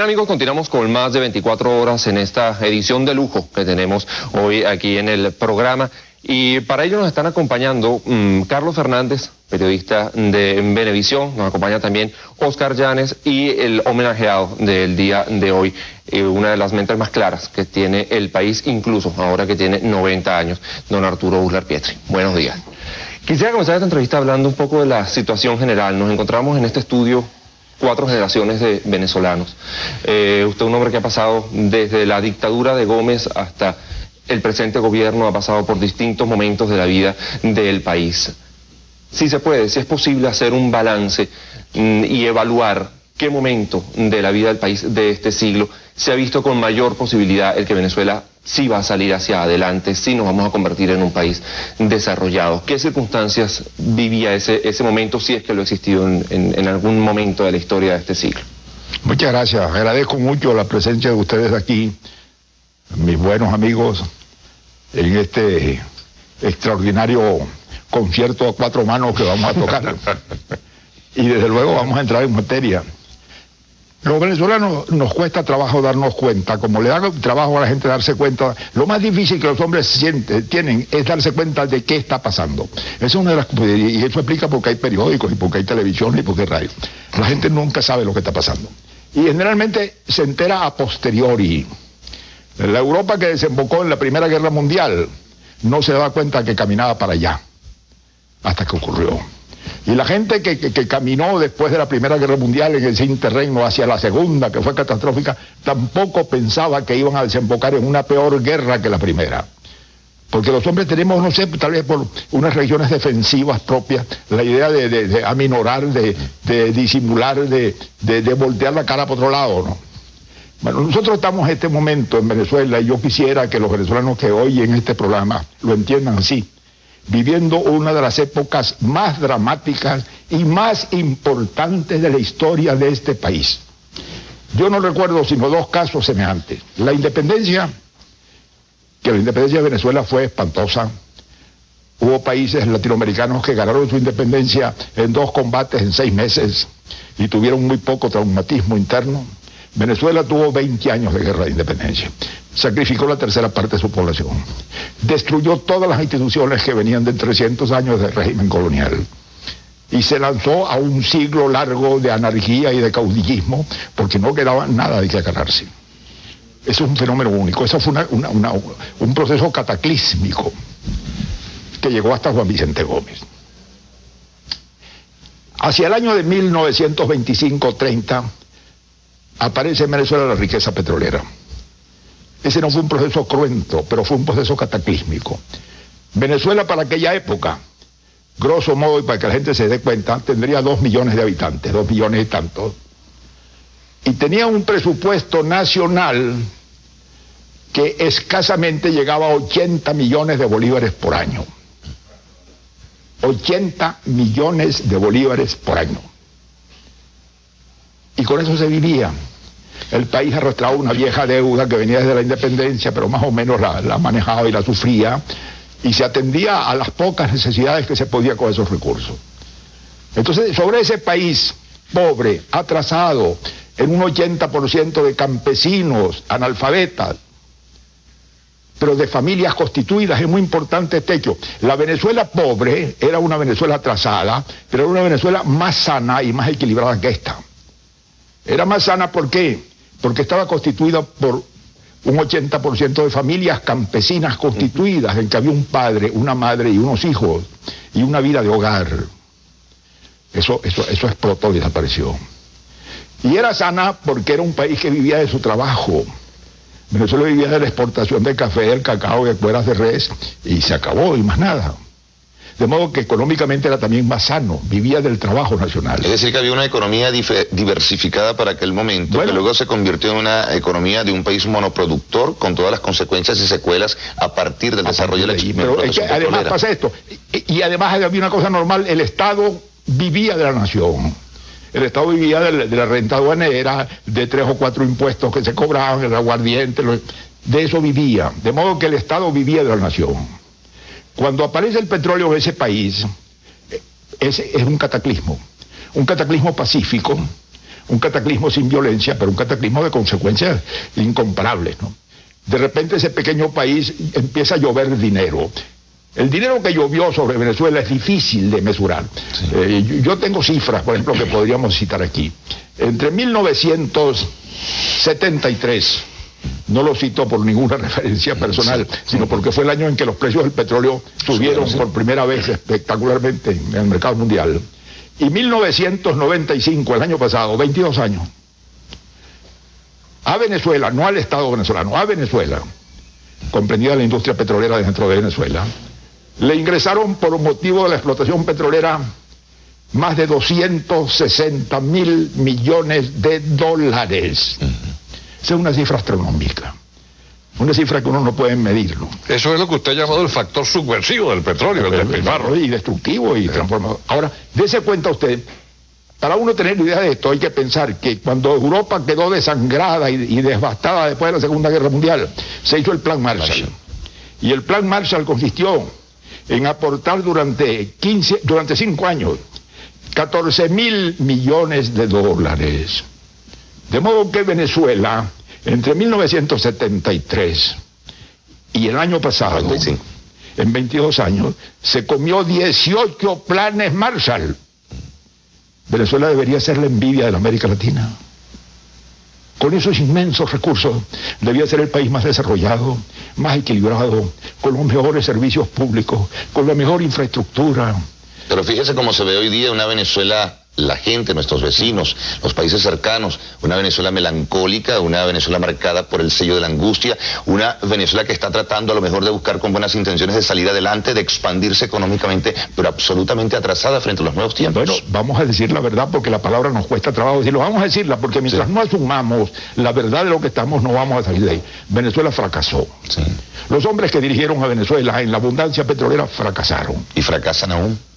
bien amigos, continuamos con más de 24 horas en esta edición de lujo que tenemos hoy aquí en el programa. Y para ello nos están acompañando mm, Carlos Fernández, periodista de Venevisión, nos acompaña también Oscar Llanes y el homenajeado del día de hoy, eh, una de las mentes más claras que tiene el país, incluso ahora que tiene 90 años, don Arturo Burlar Pietri. Buenos días. Quisiera comenzar esta entrevista hablando un poco de la situación general. Nos encontramos en este estudio cuatro generaciones de venezolanos. Eh, usted es un hombre que ha pasado desde la dictadura de Gómez hasta el presente gobierno, ha pasado por distintos momentos de la vida del país. Si se puede, si es posible hacer un balance mm, y evaluar qué momento de la vida del país de este siglo se ha visto con mayor posibilidad el que Venezuela sí va a salir hacia adelante, sí nos vamos a convertir en un país desarrollado. ¿Qué circunstancias vivía ese, ese momento, si es que lo ha existido en, en algún momento de la historia de este siglo? Muchas gracias. Agradezco mucho la presencia de ustedes aquí, mis buenos amigos, en este extraordinario concierto a cuatro manos que vamos a tocar. y desde luego vamos a entrar en materia. Los venezolanos nos cuesta trabajo darnos cuenta, como le da trabajo a la gente darse cuenta, lo más difícil que los hombres sienten, tienen es darse cuenta de qué está pasando. Eso es una de las y eso explica por qué hay periódicos y por qué hay televisión y por qué hay radio. La gente nunca sabe lo que está pasando. Y generalmente se entera a posteriori. La Europa que desembocó en la Primera Guerra Mundial no se daba cuenta que caminaba para allá, hasta que ocurrió. Y la gente que, caminó después de la Primera Guerra Mundial en ese terreno hacia la Segunda, que fue catastrófica, tampoco pensaba que iban a desembocar en una peor guerra que la Primera. Porque los hombres tenemos, no sé, tal vez por unas regiones defensivas propias, la idea de, aminorar, de, disimular, de, voltear la cara por otro lado, ¿no? Bueno, nosotros estamos en este momento en Venezuela y yo quisiera que los venezolanos que oyen este programa lo entiendan así viviendo una de las épocas más dramáticas y más importantes de la historia de este país. Yo no recuerdo sino dos casos semejantes. La independencia, que la independencia de Venezuela fue espantosa. Hubo países latinoamericanos que ganaron su independencia en dos combates en seis meses y tuvieron muy poco traumatismo interno. Venezuela tuvo 20 años de guerra de independencia. Sacrificó la tercera parte de su población. Destruyó todas las instituciones que venían de 300 años de régimen colonial. Y se lanzó a un siglo largo de anarquía y de caudillismo porque no quedaba nada de que agarrarse. Eso es un fenómeno único. Eso fue un proceso cataclísmico que llegó hasta Juan Vicente Gómez. Hacia el año de 1925-30 aparece en Venezuela la riqueza petrolera. Ese no fue un proceso cruento, pero fue un proceso cataclísmico. Venezuela para aquella época, grosso modo, y para que la gente se dé cuenta, tendría dos millones de habitantes, dos millones y tantos. Y tenía un presupuesto nacional que escasamente llegaba a 80 millones de bolívares por año. 80 millones de bolívares por año. Y con eso se vivía el país arrastraba una vieja deuda que venía desde la independencia, pero más o menos la, manejaba y la sufría, y se atendía a las pocas necesidades que se podía con esos recursos. Entonces, sobre ese país pobre, atrasado, en un 80% de campesinos, analfabetas, pero de familias constituidas, es muy importante este hecho. La Venezuela pobre era una Venezuela atrasada, pero era una Venezuela más sana y más equilibrada que esta. Era más sana, ¿por qué? Porque estaba constituida por un 80% de familias campesinas constituidas, en que había un padre, una madre y unos hijos, y una vida de hogar. Eso, eso, eso explotó y desapareció. Y era sana porque era un país que vivía de su trabajo. Venezuela vivía de la exportación de café, del cacao, de cueras de res, y se acabó, y más nada. De modo que económicamente era también más sano, vivía del trabajo nacional. Es decir, que había una economía diversificada para aquel momento, que luego se convirtió en una economía de un país monoproductor con todas las consecuencias y secuelas a partir del desarrollo de la Pero es que además pasa esto, y, además había una cosa normal, el Estado vivía de la nación. El Estado vivía de la, renta aduanera, de tres o cuatro impuestos que se cobraban, el aguardiente, de eso vivía. De modo que el Estado vivía de la nación. Cuando aparece el petróleo en ese país, es, es un cataclismo, un cataclismo pacífico, un cataclismo sin violencia, pero un cataclismo de consecuencias incomparables. ¿no? De repente ese pequeño país empieza a llover dinero. El dinero que llovió sobre Venezuela es difícil de mesurar. Eh, yo tengo cifras, por ejemplo, que podríamos citar aquí. Entre 1973 no lo cito por ninguna referencia personal, sino porque fue el año en que los precios del petróleo subieron por primera vez espectacularmente en el mercado mundial. Y 1995, el año pasado, 22 años, a Venezuela, no al Estado venezolano, a Venezuela, comprendida la industria petrolera dentro de Venezuela, le ingresaron por motivo de la explotación petrolera más de 260 mil millones de dólares. Esa es una cifra astronómica. Una cifra que uno no puede medirlo. Eso es lo que usted ha llamado el factor subversivo del petróleo, el, despilfarro. Y destructivo y transformador. Ahora, dése cuenta usted, para uno tener idea de esto hay que pensar que cuando Europa quedó desangrada y, devastada después de la Segunda Guerra Mundial, se hizo el Plan Marshall. Y el Plan Marshall consistió en aportar durante 15, durante 5 años 14 mil millones de dólares de modo que Venezuela, entre 1973 y el año pasado, en 22 años, se comió 18 planes Marshall. Venezuela debería ser la envidia de la América Latina. Con esos inmensos recursos, debía ser el país más desarrollado, más equilibrado, con los mejores servicios públicos, con la mejor infraestructura. Pero fíjese cómo se ve hoy día una Venezuela la gente, nuestros vecinos, los países cercanos, una Venezuela melancólica, una Venezuela marcada por el sello de la angustia, una Venezuela que está tratando a lo mejor de buscar con buenas intenciones de salir adelante, de expandirse económicamente, pero absolutamente atrasada frente a los nuevos tiempos. Bueno, vamos a decir la verdad porque la palabra nos cuesta trabajo decirlo, vamos a decirla porque mientras no asumamos la verdad de lo que estamos, no vamos a salir de ahí. Venezuela fracasó. Los hombres que dirigieron a Venezuela en la abundancia petrolera fracasaron. Y fracasan aún.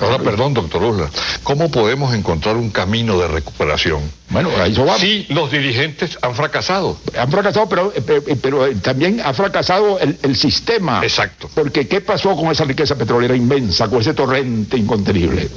Ahora, perdón, doctor Usla, ¿cómo podemos encontrar un camino de recuperación? Bueno, ahí va. Sí, los dirigentes han fracasado. Han fracasado, pero, eh, pero, eh, también ha fracasado el, sistema. Exacto. Porque ¿qué pasó con esa riqueza petrolera inmensa, con ese torrente incontenible?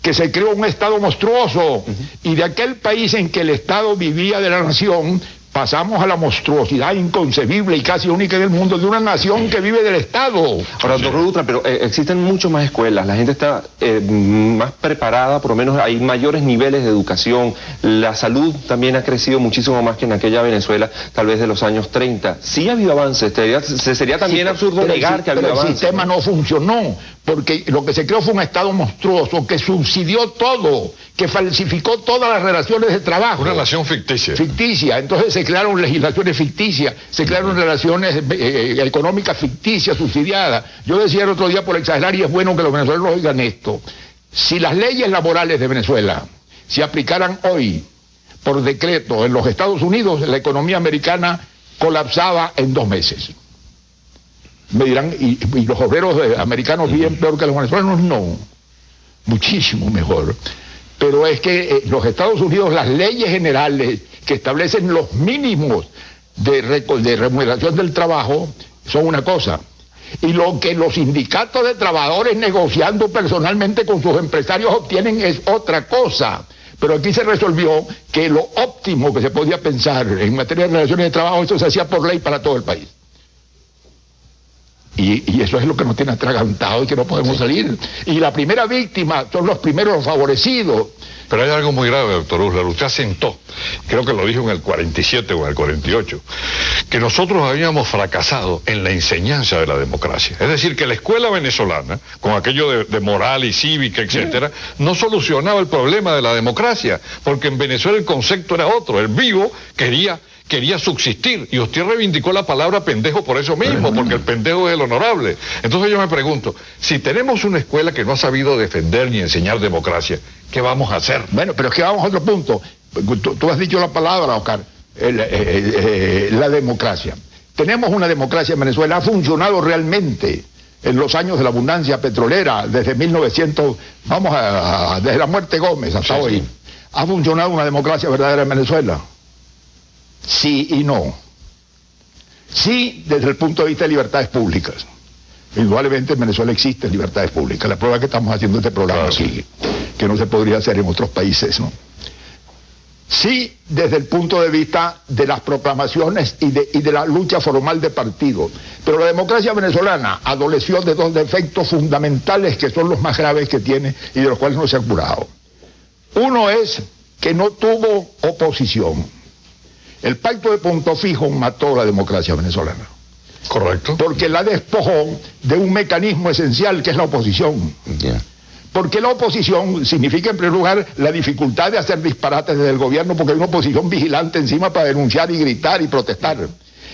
Que se creó un Estado monstruoso y de aquel país en que el Estado vivía de la nación, pasamos a la monstruosidad inconcebible y casi única en el mundo de una nación que vive del Estado. Ahora, doctor Dutra, pero eh, existen mucho más escuelas, la gente está eh, más preparada, por lo menos hay mayores niveles de educación, la salud también ha crecido muchísimo más que en aquella Venezuela, tal vez de los años 30. Sí ha habido avances, se sería también absurdo negar que ha habido avances. El sistema no funcionó, porque lo que se creó fue un Estado monstruoso que subsidió todo, que falsificó todas las relaciones de trabajo. Una relación ficticia. Ficticia. Entonces se crearon legislaciones ficticias, se crearon relaciones eh, eh, económicas ficticias, subsidiadas. Yo decía el otro día por exagerar, y es bueno que los venezolanos oigan esto, si las leyes laborales de Venezuela se aplicaran hoy por decreto en los Estados Unidos, la economía americana colapsaba en dos meses me dirán, ¿y, los obreros americanos viven peor que los venezolanos? No, muchísimo mejor. Pero es que eh, los Estados Unidos, las leyes generales que establecen los mínimos de, de remuneración del trabajo son una cosa. Y lo que los sindicatos de trabajadores negociando personalmente con sus empresarios obtienen es otra cosa. Pero aquí se resolvió que lo óptimo que se podía pensar en materia de relaciones de trabajo, eso se hacía por ley para todo el país. Y, eso es lo que nos tiene atragantado y que no podemos salir. Y la primera víctima son los primeros favorecidos. Pero hay algo muy grave, doctor Uslar. Usted asentó, creo que lo dijo en el 47 o en el 48, que nosotros habíamos fracasado en la enseñanza de la democracia. Es decir, que la escuela venezolana, con aquello de, moral y cívica, etcétera, no solucionaba el problema de la democracia, porque en Venezuela el concepto era otro. El vivo quería quería subsistir. Y usted reivindicó la palabra pendejo por eso mismo, porque el pendejo es el honorable. Entonces yo me pregunto, si tenemos una escuela que no ha sabido defender ni enseñar democracia, ¿qué vamos a hacer? Bueno, pero es que vamos a otro punto. Tú, has dicho la palabra, Oscar, eh, la democracia. Tenemos una democracia en Venezuela, ha funcionado realmente en los años de la abundancia petrolera, desde 1900, vamos a, desde la muerte Gómez hasta hoy. Ha funcionado una democracia verdadera en Venezuela sí y no. Sí, desde el punto de vista de libertades públicas. Indudablemente en Venezuela existen libertades públicas. La prueba que estamos haciendo este programa aquí, que no se podría hacer en otros países, ¿no? sí desde el punto de vista de las proclamaciones y de, y de la lucha formal de partidos. Pero la democracia venezolana adoleció de dos defectos fundamentales que son los más graves que tiene y de los cuales no se ha curado. Uno es que no tuvo oposición. El pacto de punto fijo mató a la democracia venezolana. Correcto. Porque la despojó de un mecanismo esencial que es la oposición. Ya. Porque la oposición significa, en primer lugar, la dificultad de hacer disparates desde el gobierno, porque hay una oposición vigilante encima para denunciar y gritar y protestar.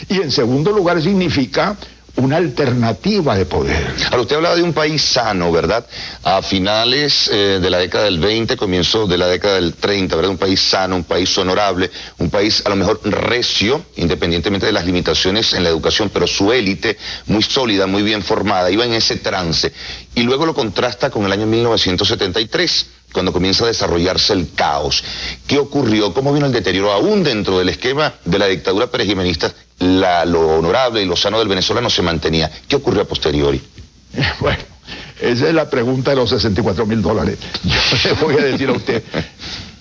Y en segundo lugar, significa una alternativa de poder. Ahora, usted hablaba de un país sano, ¿verdad? A finales eh, de la década del 20, comienzo de la década del 30, ¿verdad? Un país sano, un país honorable, un país a lo mejor recio, independientemente de las limitaciones en la educación, pero su élite muy sólida, muy bien formada, iba en ese trance. Y luego lo contrasta con el año 1973 cuando comienza a desarrollarse el caos. ¿Qué ocurrió? ¿Cómo vino el deterioro? Aún dentro del esquema de la dictadura perejimenista, la, lo honorable y lo sano del venezolano se mantenía. ¿Qué ocurrió a posteriori? Bueno, esa es la pregunta de los 64 mil dólares. Yo le voy a decir a usted,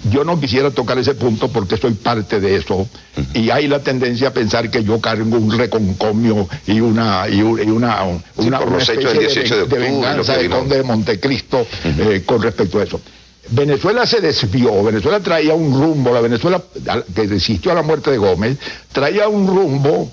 yo no quisiera tocar ese punto porque soy parte de eso y hay la tendencia a pensar que yo cargo un reconcomio y una y, un- y una, una, por una los hechos del especie 18 de octubre, lo venganza vino. conde de Montecristo eh, con respecto a eso. Venezuela se desvió, Venezuela traía un rumbo, la Venezuela que resistió a la muerte de Gómez, traía un rumbo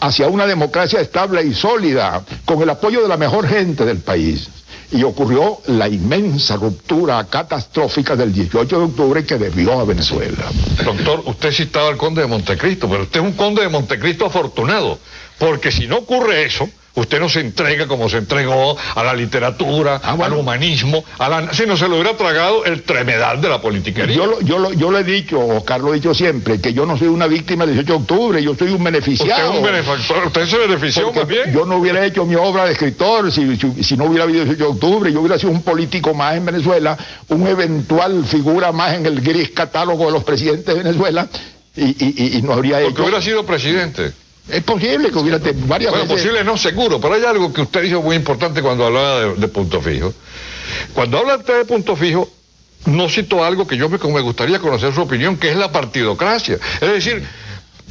hacia una democracia estable y sólida, con el apoyo de la mejor gente del país. Y ocurrió la inmensa ruptura catastrófica del 18 de octubre que desvió a Venezuela. Doctor, usted citaba al conde de Montecristo, pero usted es un conde de Montecristo afortunado, porque si no ocurre eso, usted no se entrega como se entregó a la literatura, Ah, bueno. al humanismo, a la... si no se lo hubiera tragado el tremedal de la politiquería. Yo lo, yo, lo, yo lo he dicho, Oscar lo he dicho siempre, que yo no soy una víctima del 18 de octubre, yo soy un usted beneficiado. es un benefactor, usted se benefició bien. Yo no hubiera hecho mi obra de escritor si, si- si no hubiera habido 18 de octubre, yo hubiera sido un político más en Venezuela, un eventual figura más en el gris catálogo de los presidentes de Venezuela y, y- y- y no habría Porque hecho... hubiera sido presidente. Es posible que hubiera tenido varias Bueno, veces... posible no, seguro, pero hay algo que usted dijo muy importante cuando hablaba de, de punto fijo. Cuando habla usted de punto fijo, no citó algo que yo me, me gustaría conocer su opinión, que es la partidocracia. Es decir,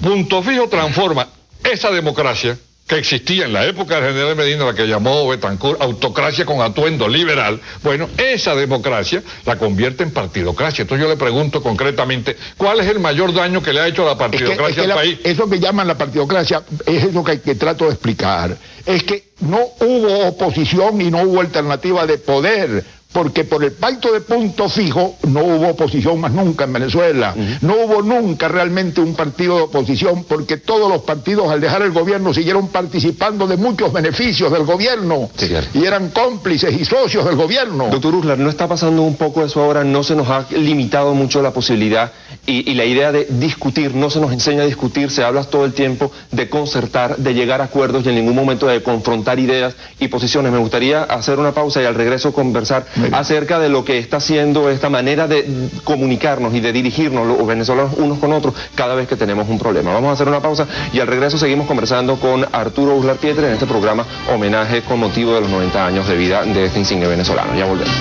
punto fijo transforma esa democracia que existía en la época del general Medina, la que llamó Betancourt autocracia con atuendo liberal, bueno, esa democracia la convierte en partidocracia. Entonces yo le pregunto concretamente, ¿cuál es el mayor daño que le ha hecho la Es que- partidocracia es que al la- país? eso que llaman la partidocracia es eso que, que trato de explicar. Es que no hubo oposición y no hubo alternativa de poder. Porque por el pacto de punto fijo no hubo oposición más nunca en Venezuela. No hubo nunca realmente un partido de oposición porque todos los partidos al dejar el gobierno siguieron participando de muchos beneficios del gobierno. Sí. Y eran cómplices y socios del gobierno. Doctor Uslar, ¿no está pasando un poco eso ahora? ¿No se nos ha limitado mucho la posibilidad y, y la idea de discutir? ¿No se nos enseña a discutir? Se habla todo el tiempo de concertar, de llegar a acuerdos y en ningún momento de confrontar ideas y posiciones. Me gustaría hacer una pausa y al regreso conversar. Acerca de lo que está haciendo esta manera de comunicarnos y de dirigirnos los venezolanos unos con otros cada vez que tenemos un problema. Vamos a hacer una pausa y al regreso seguimos conversando con Arturo Uslar Pietre en este programa homenaje con motivo de los 90 años de vida de este insigne venezolano. Ya volvemos.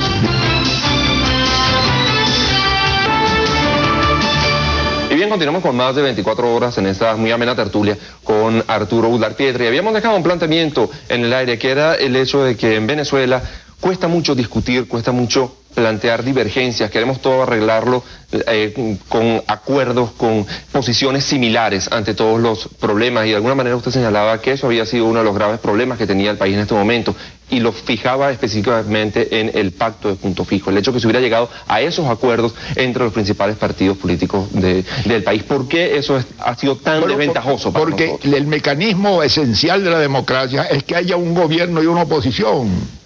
Y bien, continuamos con más de 24 horas en esta muy amena tertulia con Arturo Udar Pietri. Habíamos dejado un planteamiento en el aire que era el hecho de que en Venezuela cuesta mucho discutir, cuesta mucho plantear divergencias, queremos todo arreglarlo eh, con acuerdos, con posiciones similares ante todos los problemas y de alguna manera usted señalaba que eso había sido uno de los graves problemas que tenía el país en este momento y lo fijaba específicamente en el pacto de punto fijo, el hecho que se hubiera llegado a esos acuerdos entre los principales partidos políticos de- del país. ¿Por qué eso es- ha sido tan Bueno, desventajoso para Porque nosotros? el mecanismo esencial de la democracia es que haya un gobierno y una oposición.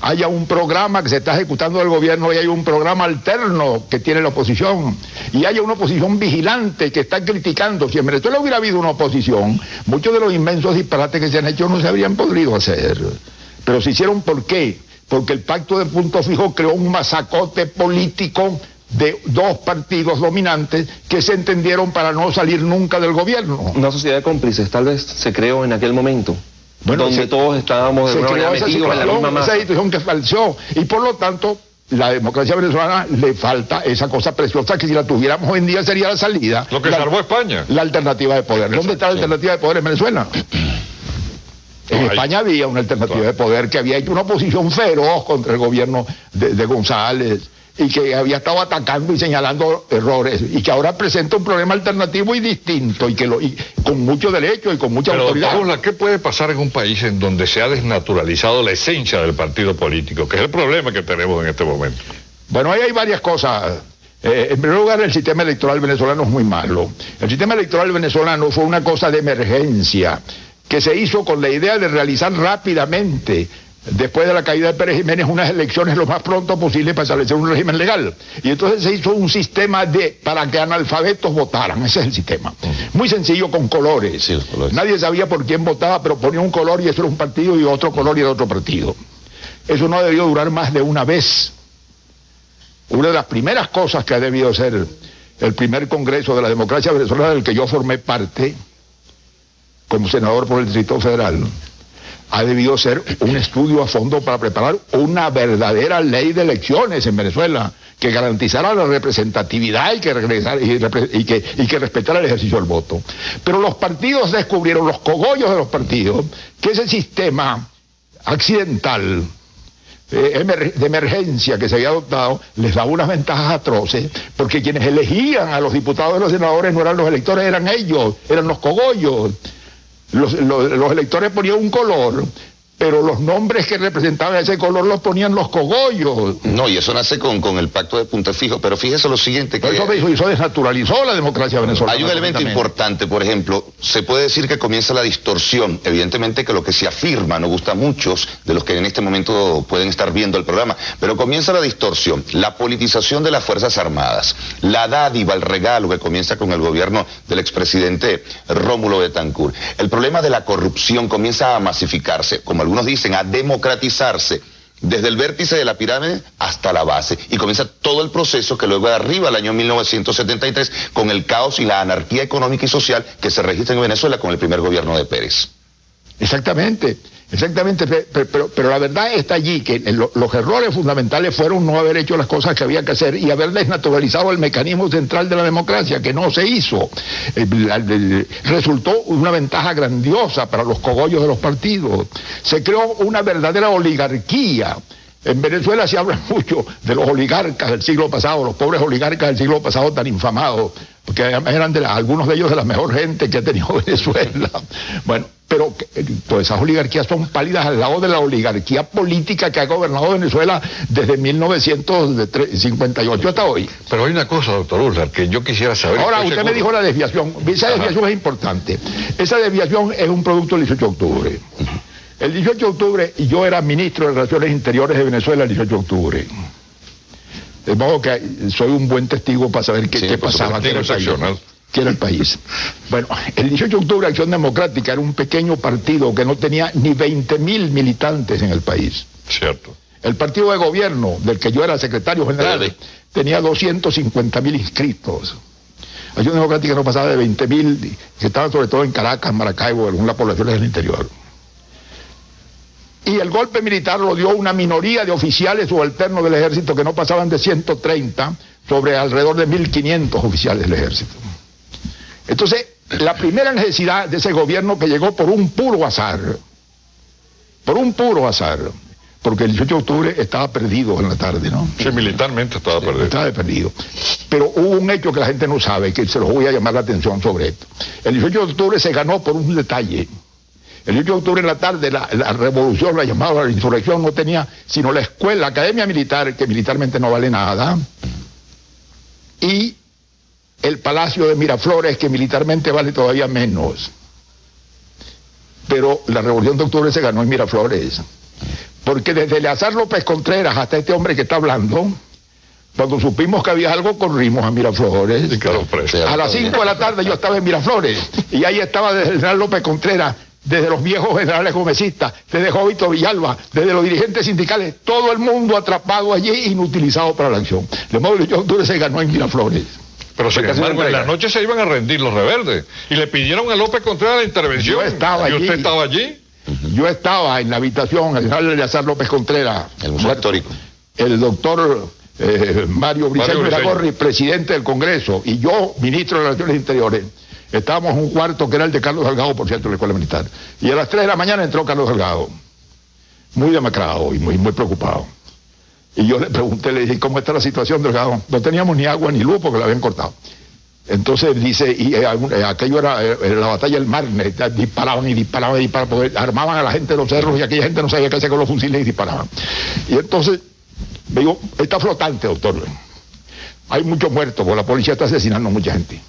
Haya un programa que se está ejecutando del gobierno y hay un programa alterno que tiene la oposición. Y haya una oposición vigilante que está criticando. Si en Venezuela hubiera habido una oposición, muchos de los inmensos disparates que se han hecho no se habrían podido hacer. Pero se hicieron ¿por qué? Porque el pacto de punto fijo creó un masacote político de dos partidos dominantes que se entendieron para no salir nunca del gobierno. Una sociedad de cómplices tal vez se creó en aquel momento, Bueno, donde se- todos estábamos de alguna creó manera esa metidos en la esa masa. situación que falseó y por lo tanto la democracia venezolana le falta esa cosa preciosa que si la tuviéramos hoy en día sería la salida. Lo que la, salvó España. La alternativa de poder. ¿Dónde está la alternativa de poder en Venezuela? En España había una alternativa de poder que había hecho una oposición feroz contra el gobierno de, de González y que había estado atacando y señalando errores y que ahora presenta un problema alternativo y distinto y que lo, y con mucho derecho y con mucha Pero, autoridad. Paula, ¿qué puede pasar en un país en donde se ha desnaturalizado la esencia del partido político, que es el problema que tenemos en este momento? Bueno, ahí hay varias cosas. Eh, en primer lugar, el sistema electoral venezolano es muy malo. El sistema electoral venezolano fue una cosa de emergencia que se hizo con la idea de realizar rápidamente después de la caída de Pérez Jiménez, unas elecciones lo más pronto posible para establecer un régimen legal. Y entonces se hizo un sistema de para que analfabetos votaran, ese es el sistema. Muy sencillo con colores. Sí, los colores. Nadie sabía por quién votaba, pero ponía un color y eso era un partido y otro color y era otro partido. Eso no debió durar más de una vez. Una de las primeras cosas que ha debido ser el primer Congreso de la Democracia Venezolana del que yo formé parte, como senador por el Distrito Federal, ha debido ser un estudio a fondo para preparar una verdadera ley de elecciones en Venezuela que garantizara la representatividad y que, regresara, y, que, respetara el ejercicio del voto. Pero los partidos descubrieron, los cogollos de los partidos, que ese sistema accidental eh, de emergencia que se había adoptado les daba unas ventajas atroces, porque quienes elegían a los diputados y los senadores no eran los electores, eran ellos, eran los cogollos. Los, los- electores ponían un color, pero los nombres que representaban ese color los ponían los cogollos. No, y eso nace con, con el pacto de punto fijo, pero fíjese lo siguiente, que Eso, eso, eso desnaturalizó la democracia venezolana. hay un elemento importante, por ejemplo, se puede decir que comienza la distorsión, evidentemente que lo que se afirma no gusta a muchos de los que en este momento pueden estar viendo el programa, pero comienza la distorsión, la politización de las Fuerzas Armadas, la dádiva, el regalo que comienza con el gobierno del expresidente Rómulo Betancourt. El problema de la corrupción comienza a masificarse, como algunos dicen, a democratizarse. Desde el vértice de la pirámide hasta la base. Y comienza todo el proceso que luego de arriba, al año 1973, con el caos y la anarquía económica y social que se registra en Venezuela con el primer gobierno de Pérez. Exactamente, exactamente, pe- pe- pero, la verdad está allí, que lo- los errores fundamentales fueron no haber hecho las cosas que había que hacer y haber desnaturalizado el mecanismo central de la democracia, que no se hizo. Resultó una ventaja grandiosa para los cogollos de los partidos. Se creó una verdadera oligarquía. En Venezuela se habla mucho de los oligarcas del siglo pasado, los pobres oligarcas del siglo pasado tan infamados, porque además eran de la- algunos de ellos de la mejor gente que ha tenido Venezuela. Bueno, pero que- pues esas oligarquías son pálidas al lado de la oligarquía política que ha gobernado Venezuela desde 1958 hasta hoy. Pero hay una cosa, doctor Urlar, que yo quisiera saber. Ahora, usted me dijo la desviación. Esa Ajá. desviación es importante. Esa desviación es un producto del 18 de octubre. El 18 de octubre, yo era ministro de Relaciones Interiores de Venezuela el 18 de octubre. Modo que soy un buen testigo para saber qué, Sí, qué por pasaba, qué era, el país, excepcional. qué era el país. Bueno, el 18 de octubre Acción Democrática era un pequeño partido que no tenía ni 20 mil militantes en el país. Cierto. El partido de gobierno, del que yo era secretario general, tenía 250 mil inscritos. Acción Democrática no pasaba de 20 mil, que estaban sobre todo en Caracas, Maracaibo, algunas poblaciones del interior. Y el golpe militar lo dio una minoría de oficiales subalternos del ejército que no pasaban de 130 sobre alrededor de 1.500 oficiales del ejército. Entonces, la primera necesidad de ese gobierno que llegó por un puro azar, por un puro azar, porque el 18 de octubre estaba perdido en la tarde, ¿no? Sí, militarmente estaba perdido. Estaba perdido. Pero hubo un hecho que la gente no sabe, que se los voy a llamar la atención sobre esto. El 18 de octubre se ganó por un detalle. El 18 de octubre en la tarde la, la revolución, la llamada la insurrección, no tenía sino la escuela, la academia militar, que militarmente no vale nada, y el palacio de Miraflores, que militarmente vale todavía menos. Pero la revolución de octubre se ganó en Miraflores. Porque desde Eleazar López Contreras hasta este hombre que está hablando, cuando supimos que había algo, corrimos a Miraflores. Y. A las 5 de la tarde yo estaba en Miraflores y ahí estaba desde López Contreras, desde los viejos generales gomecistas, desde Jovito Villalba, desde los dirigentes sindicales, todo el mundo atrapado allí, inutilizado para la acción. De modo que el 18 de octubre se ganó en Miraflores. Pero sin embargo, en la noche se iban a rendir los rebeldes. Y le pidieron a López Contreras la intervención. Yo estaba ¿Y usted allí. estaba allí? Yo estaba en la habitación, el general Eleazar López Contreras, El Museo Histórico. el doctor eh, Mario Briceño Briceño. Iragorri, presidente del Congreso, y yo, ministro de Relaciones Interiores, estábamos en un cuarto que era el de Carlos Delgado, por cierto, de la Escuela Militar. Y a las 3 de la mañana entró Carlos Delgado, muy demacrado y muy, muy preocupado. Y yo le pregunté, le dije, ¿cómo está la situación, Delgado? No teníamos ni agua ni luz porque la habían cortado. Entonces dice, y eh, eh, aquello era, eh, era la batalla del Marne, disparaban y disparaban y disparaban, armaban a la gente de los cerros y aquella gente no sabía qué hacer con los fusiles y disparaban. Y entonces me digo, está flotante, doctor. Hay muchos muertos, porque la policía está asesinando a mucha gente.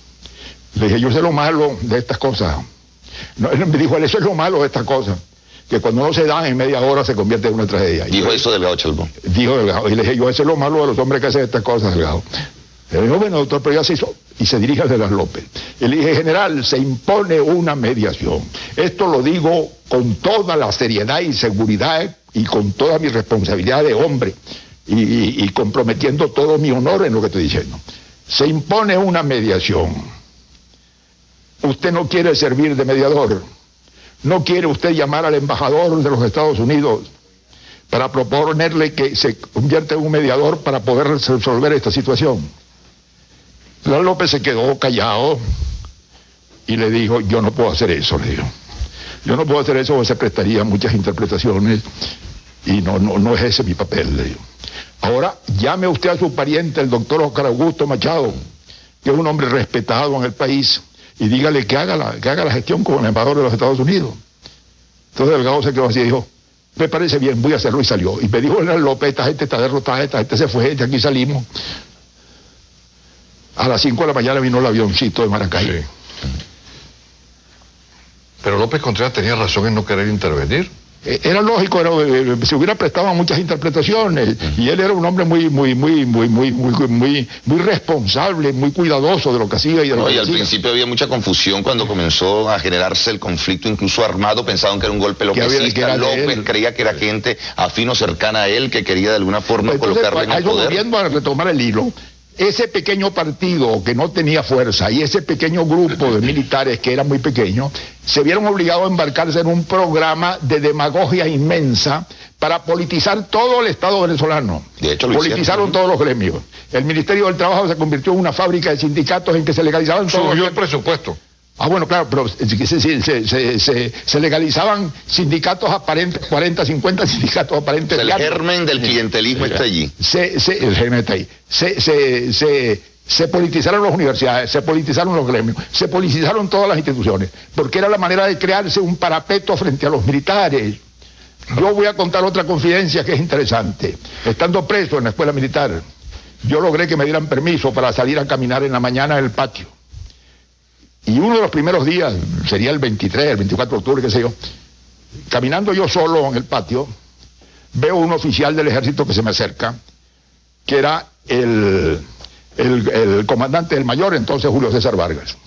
Le dije, yo sé lo malo de estas cosas. No, él me dijo, eso es lo malo de estas cosas, que cuando no se dan en media hora se convierte en una tragedia. Dijo yo- eso Delgado Chalbón. Dijo Delgado. Y le dije, yo, eso es lo malo de los hombres que hacen estas cosas, Delgado. Le dijo, bueno, doctor, pero ya se hizo. Y se dirige a De las López. Y le dije, general, se impone una mediación. Esto lo digo con toda la seriedad y seguridad y con toda mi responsabilidad de hombre. Y, y- y comprometiendo todo mi honor en lo que estoy diciendo. Se impone una mediación. Usted no quiere servir de mediador. No quiere usted llamar al embajador de los Estados Unidos para proponerle que se convierta en un mediador para poder resolver esta situación. La López se quedó callado y le dijo, yo no puedo hacer eso, le dijo. Yo no puedo hacer eso porque se prestaría muchas interpretaciones y no, no, no es ese mi papel, le dijo. Ahora llame usted a su pariente, el doctor Oscar Augusto Machado, que es un hombre respetado en el país, y dígale que haga la, que haga la gestión como el embajador de los Estados Unidos. Entonces Delgado se quedó así y dijo, me parece bien, voy a hacerlo y salió. Y me dijo General López, esta gente está derrotada, esta gente se fue, de aquí salimos. A las 5 de la mañana vino el avioncito de Maracay. Sí. Pero López Contreras tenía razón en no querer intervenir. Eh, Era lógico, era, eh, se hubiera prestado a muchas interpretaciones y él era un hombre muy, muy, muy, muy, muy, muy, muy, muy responsable, muy cuidadoso de lo que hacía y de lo No, que y al principio había mucha confusión cuando comenzó a generarse el conflicto, incluso armado, pensaban que era un golpe Que había- que lopecista. López creía que era gente afín o cercana a él que quería de alguna forma Entonces, colocarle en el poder. volviendo a retomar el hilo, ese pequeño partido que no tenía fuerza y ese pequeño grupo de militares que era muy pequeño, se vieron obligados a embarcarse en un programa de demagogia inmensa para politizar todo el Estado venezolano. De hecho, lo Politizaron hicieron. todos los gremios. El Ministerio del Trabajo se convirtió en una fábrica de sindicatos en que se legalizaban todos Subió los el presupuesto. Ah, bueno, claro, pero se, se- se- se- se- se legalizaban sindicatos aparentes, 40, 50 sindicatos aparentes. el germen del clientelismo está allí. Se, se- el germen está ahí. Se politizaron las universidades, se politizaron los gremios, se politizaron todas las instituciones, porque era la manera de crearse un parapeto frente a los militares. Yo voy a contar otra confidencia que es interesante. Estando preso en la escuela militar, yo logré que me dieran permiso para salir a caminar en la mañana en el patio. Y uno de los primeros días, sería el 23, el 24 de octubre, qué sé yo, caminando yo solo en el patio, veo un oficial del ejército que se me acerca, que era el, el, comandante del mayor, entonces Julio César Vargas,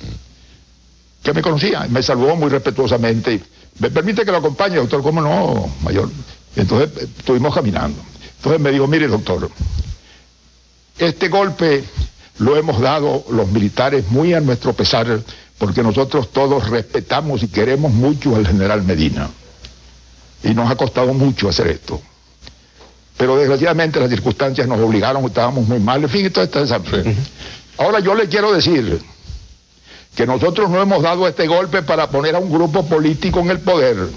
que me conocía, me saludó muy respetuosamente. ¿Me permite que lo acompañe, doctor? ¿Cómo no, mayor? Entonces eh, estuvimos caminando. Entonces me dijo, mire, doctor, este golpe lo hemos dado los militares muy a nuestro pesar, porque nosotros todos respetamos y queremos mucho al general Medina. Y nos ha costado mucho hacer esto. Pero desgraciadamente las circunstancias nos obligaron, estábamos muy mal, en fin, y toda esta esa- Ahora yo le quiero decir que nosotros no hemos dado este golpe para poner a un grupo político en el poder.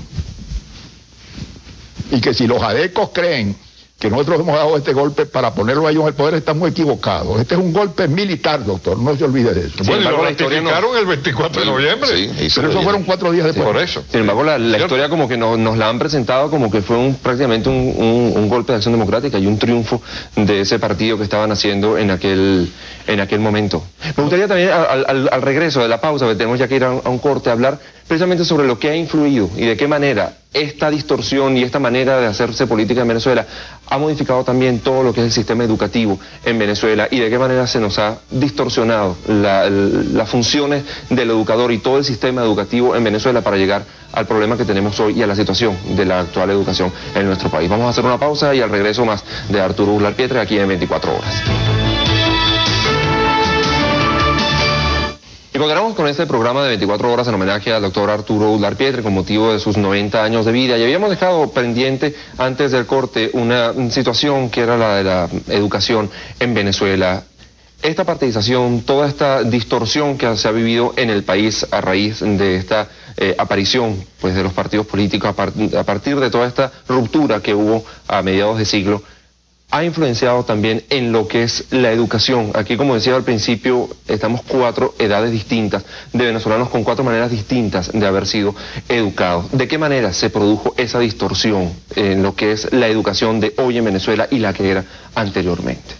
Y que si los adecos creen que nosotros hemos dado este golpe para ponerlo a ellos en el poder, están muy equivocados. Este es un golpe militar, doctor, no se olvide de eso. Sin bueno, y embargo, lo la historia no- ratificaron el 24 de noviembre. Sí, Pero eso fueron cuatro días después. Por eso. Sin embargo, la, la historia como que nos, nos la han presentado como que fue un, prácticamente un, un- un golpe de acción democrática y un triunfo de ese partido que estaban haciendo en aquel, en aquel momento. Me gustaría también, al, al- al regreso de la pausa, que tenemos ya que ir a un, a un corte, hablar precisamente sobre lo que ha influido y de qué manera esta distorsión y esta manera de hacerse política en Venezuela ha modificado también todo lo que es el sistema educativo en Venezuela y de qué manera se nos ha distorsionado las funciones del educador y todo el sistema educativo en Venezuela para llegar al problema que tenemos hoy y a la situación de la actual educación en nuestro país. Vamos a hacer una pausa y al regreso más de Arturo Urlar Pietre aquí en 24 horas. Y continuamos con este programa de 24 horas en homenaje al doctor Arturo Udlar Pietre con motivo de sus 90 años de vida. Y habíamos dejado pendiente antes del corte una situación que era la de la educación en Venezuela. Esta partidización, toda esta distorsión que se ha vivido en el país a raíz de esta eh, aparición pues, de los partidos políticos, a, a partir de toda esta ruptura que hubo a mediados de siglo, ha influenciado también en lo que es la educación. Aquí, como decía al principio, estamos cuatro edades distintas de venezolanos con cuatro maneras distintas de haber sido educados. ¿De qué manera se produjo esa distorsión en lo que es la educación de hoy en Venezuela y la que era anteriormente?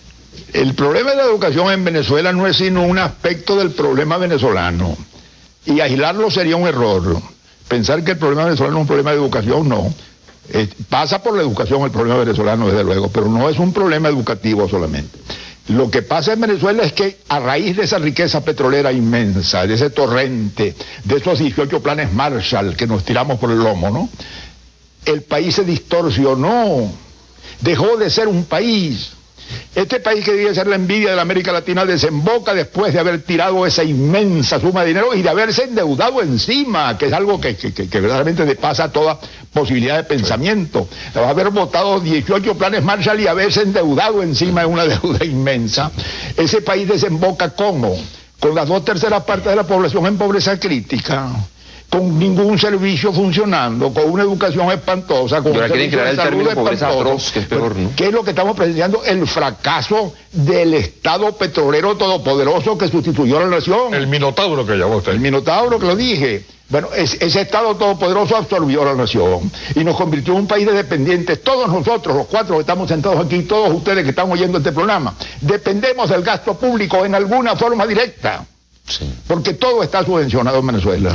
El problema de la educación en Venezuela no es sino un aspecto del problema venezolano. Y aislarlo sería un error. Pensar que el problema venezolano es un problema de educación, no eh, pasa por la educación el problema venezolano, desde luego, pero no es un problema educativo solamente. Lo que pasa en Venezuela es que a raíz de esa riqueza petrolera inmensa, de ese torrente, de esos 18 planes Marshall que nos tiramos por el lomo, ¿no? El país se distorsionó, dejó de ser un país, este país que debe ser la envidia de la América Latina desemboca después de haber tirado esa inmensa suma de dinero y de haberse endeudado encima, que es algo que, verdaderamente depasa toda posibilidad de pensamiento. Haber votado 18 planes Marshall y haberse endeudado encima de una deuda inmensa. Ese país desemboca como? Con las dos terceras partes de la población en pobreza crítica con ningún servicio funcionando, con una educación espantosa, con un servicio de salud espantoso. que es peor, ¿no? ¿Qué es lo que estamos presenciando? El fracaso del Estado petrolero todopoderoso que sustituyó a la nación. El minotauro que llamó usted. El minotauro que lo dije. Bueno, ese Estado todopoderoso absorbió a la nación y nos convirtió en un país de dependientes. Todos nosotros, los cuatro que estamos sentados aquí, todos ustedes que están oyendo este programa, dependemos del gasto público en alguna forma directa. Porque todo está subvencionado en Venezuela.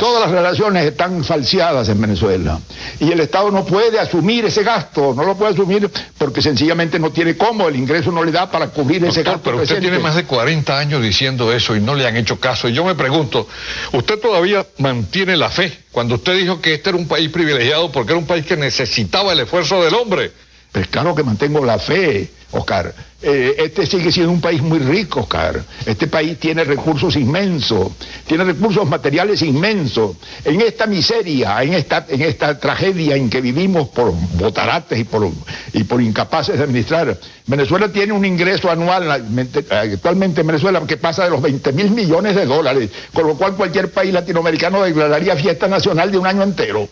Todas las relaciones están falseadas en Venezuela. Y el Estado no puede asumir ese gasto, no lo puede asumir porque sencillamente no tiene cómo, el ingreso no le da para cubrir ese gasto. Pero usted tiene más de 40 años diciendo eso y no le han hecho caso. Y yo me pregunto, ¿usted todavía mantiene la fe cuando usted dijo que este era un país privilegiado porque era un país que necesitaba el esfuerzo del hombre? Pues claro que mantengo la fe, Oscar. Eh, este sigue siendo un país muy rico, Oscar. Este país tiene recursos inmensos, tiene recursos materiales inmensos. En esta miseria, en esta, en esta tragedia en que vivimos por botarates y por, y por incapaces de administrar, Venezuela tiene un ingreso anual, actualmente en Venezuela, que pasa de los 20 mil millones de dólares, con lo cual cualquier país latinoamericano declararía fiesta nacional de un año entero.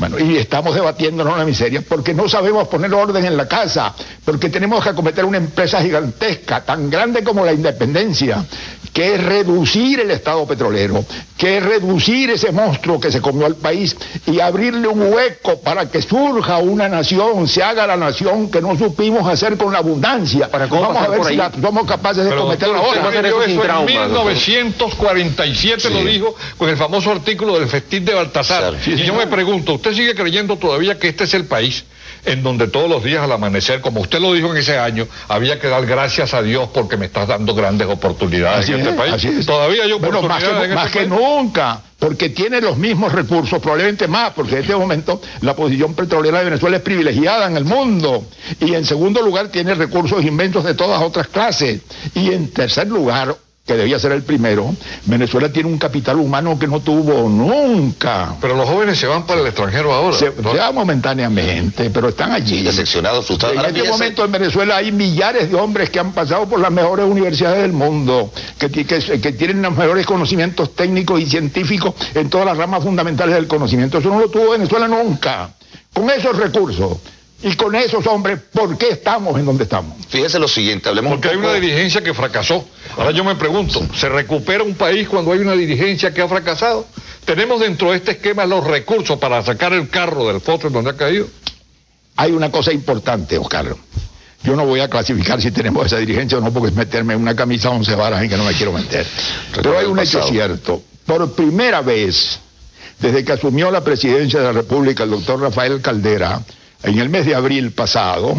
Bueno, y estamos debatiéndonos la miseria porque no sabemos poner orden en la casa, porque tenemos que acometer una empresa gigantesca, tan grande como la independencia, que es reducir el Estado petrolero, que es reducir ese monstruo que se comió al país y abrirle un hueco para que surja una nación, se haga la nación que no supimos hacer con la abundancia. Vamos a ver si somos capaces de cometer la otra. en 1947 lo dijo con el famoso artículo del festín de Baltasar. y yo me pregunto, ¿usted sigue creyendo todavía que este es el país en donde todos los días al amanecer, como usted lo dijo en ese año, había que dar gracias a Dios porque me estás dando grandes oportunidades en este país. Todavía hay oportunidades más que, este nunca, porque tiene los mismos recursos, probablemente más, porque en este momento la posición petrolera de Venezuela es privilegiada en el mundo. Y en segundo lugar tiene recursos inmensos de todas otras clases. Y en tercer lugar, que debía ser el primero, Venezuela tiene un capital humano que no tuvo nunca. Pero los jóvenes se van para el extranjero ahora. Se, van momentáneamente, pero están allí. Decepcionados, En este momento en Venezuela hay millares de hombres que han pasado por las mejores universidades del mundo, que, que, que tienen los mejores conocimientos técnicos y científicos en todas las ramas fundamentales del conocimiento. Eso no lo tuvo Venezuela nunca. Con esos recursos y con esos hombres, ¿por qué estamos en donde estamos? Fíjese lo siguiente, hablemos Porque hay una dirigencia que fracasó. Ahora yo me pregunto, ¿se recupera un país cuando hay una dirigencia que ha fracasado? ¿Tenemos dentro de este esquema los recursos para sacar el carro del pozo en donde ha caído? Hay una cosa importante, Oscar. Yo no voy a clasificar si tenemos esa dirigencia o no, porque es meterme en una camisa once varas en que no me quiero meter. Pero hay un hecho cierto. Por primera vez, desde que asumió la presidencia de la República el doctor Rafael Caldera, en el mes de abril pasado,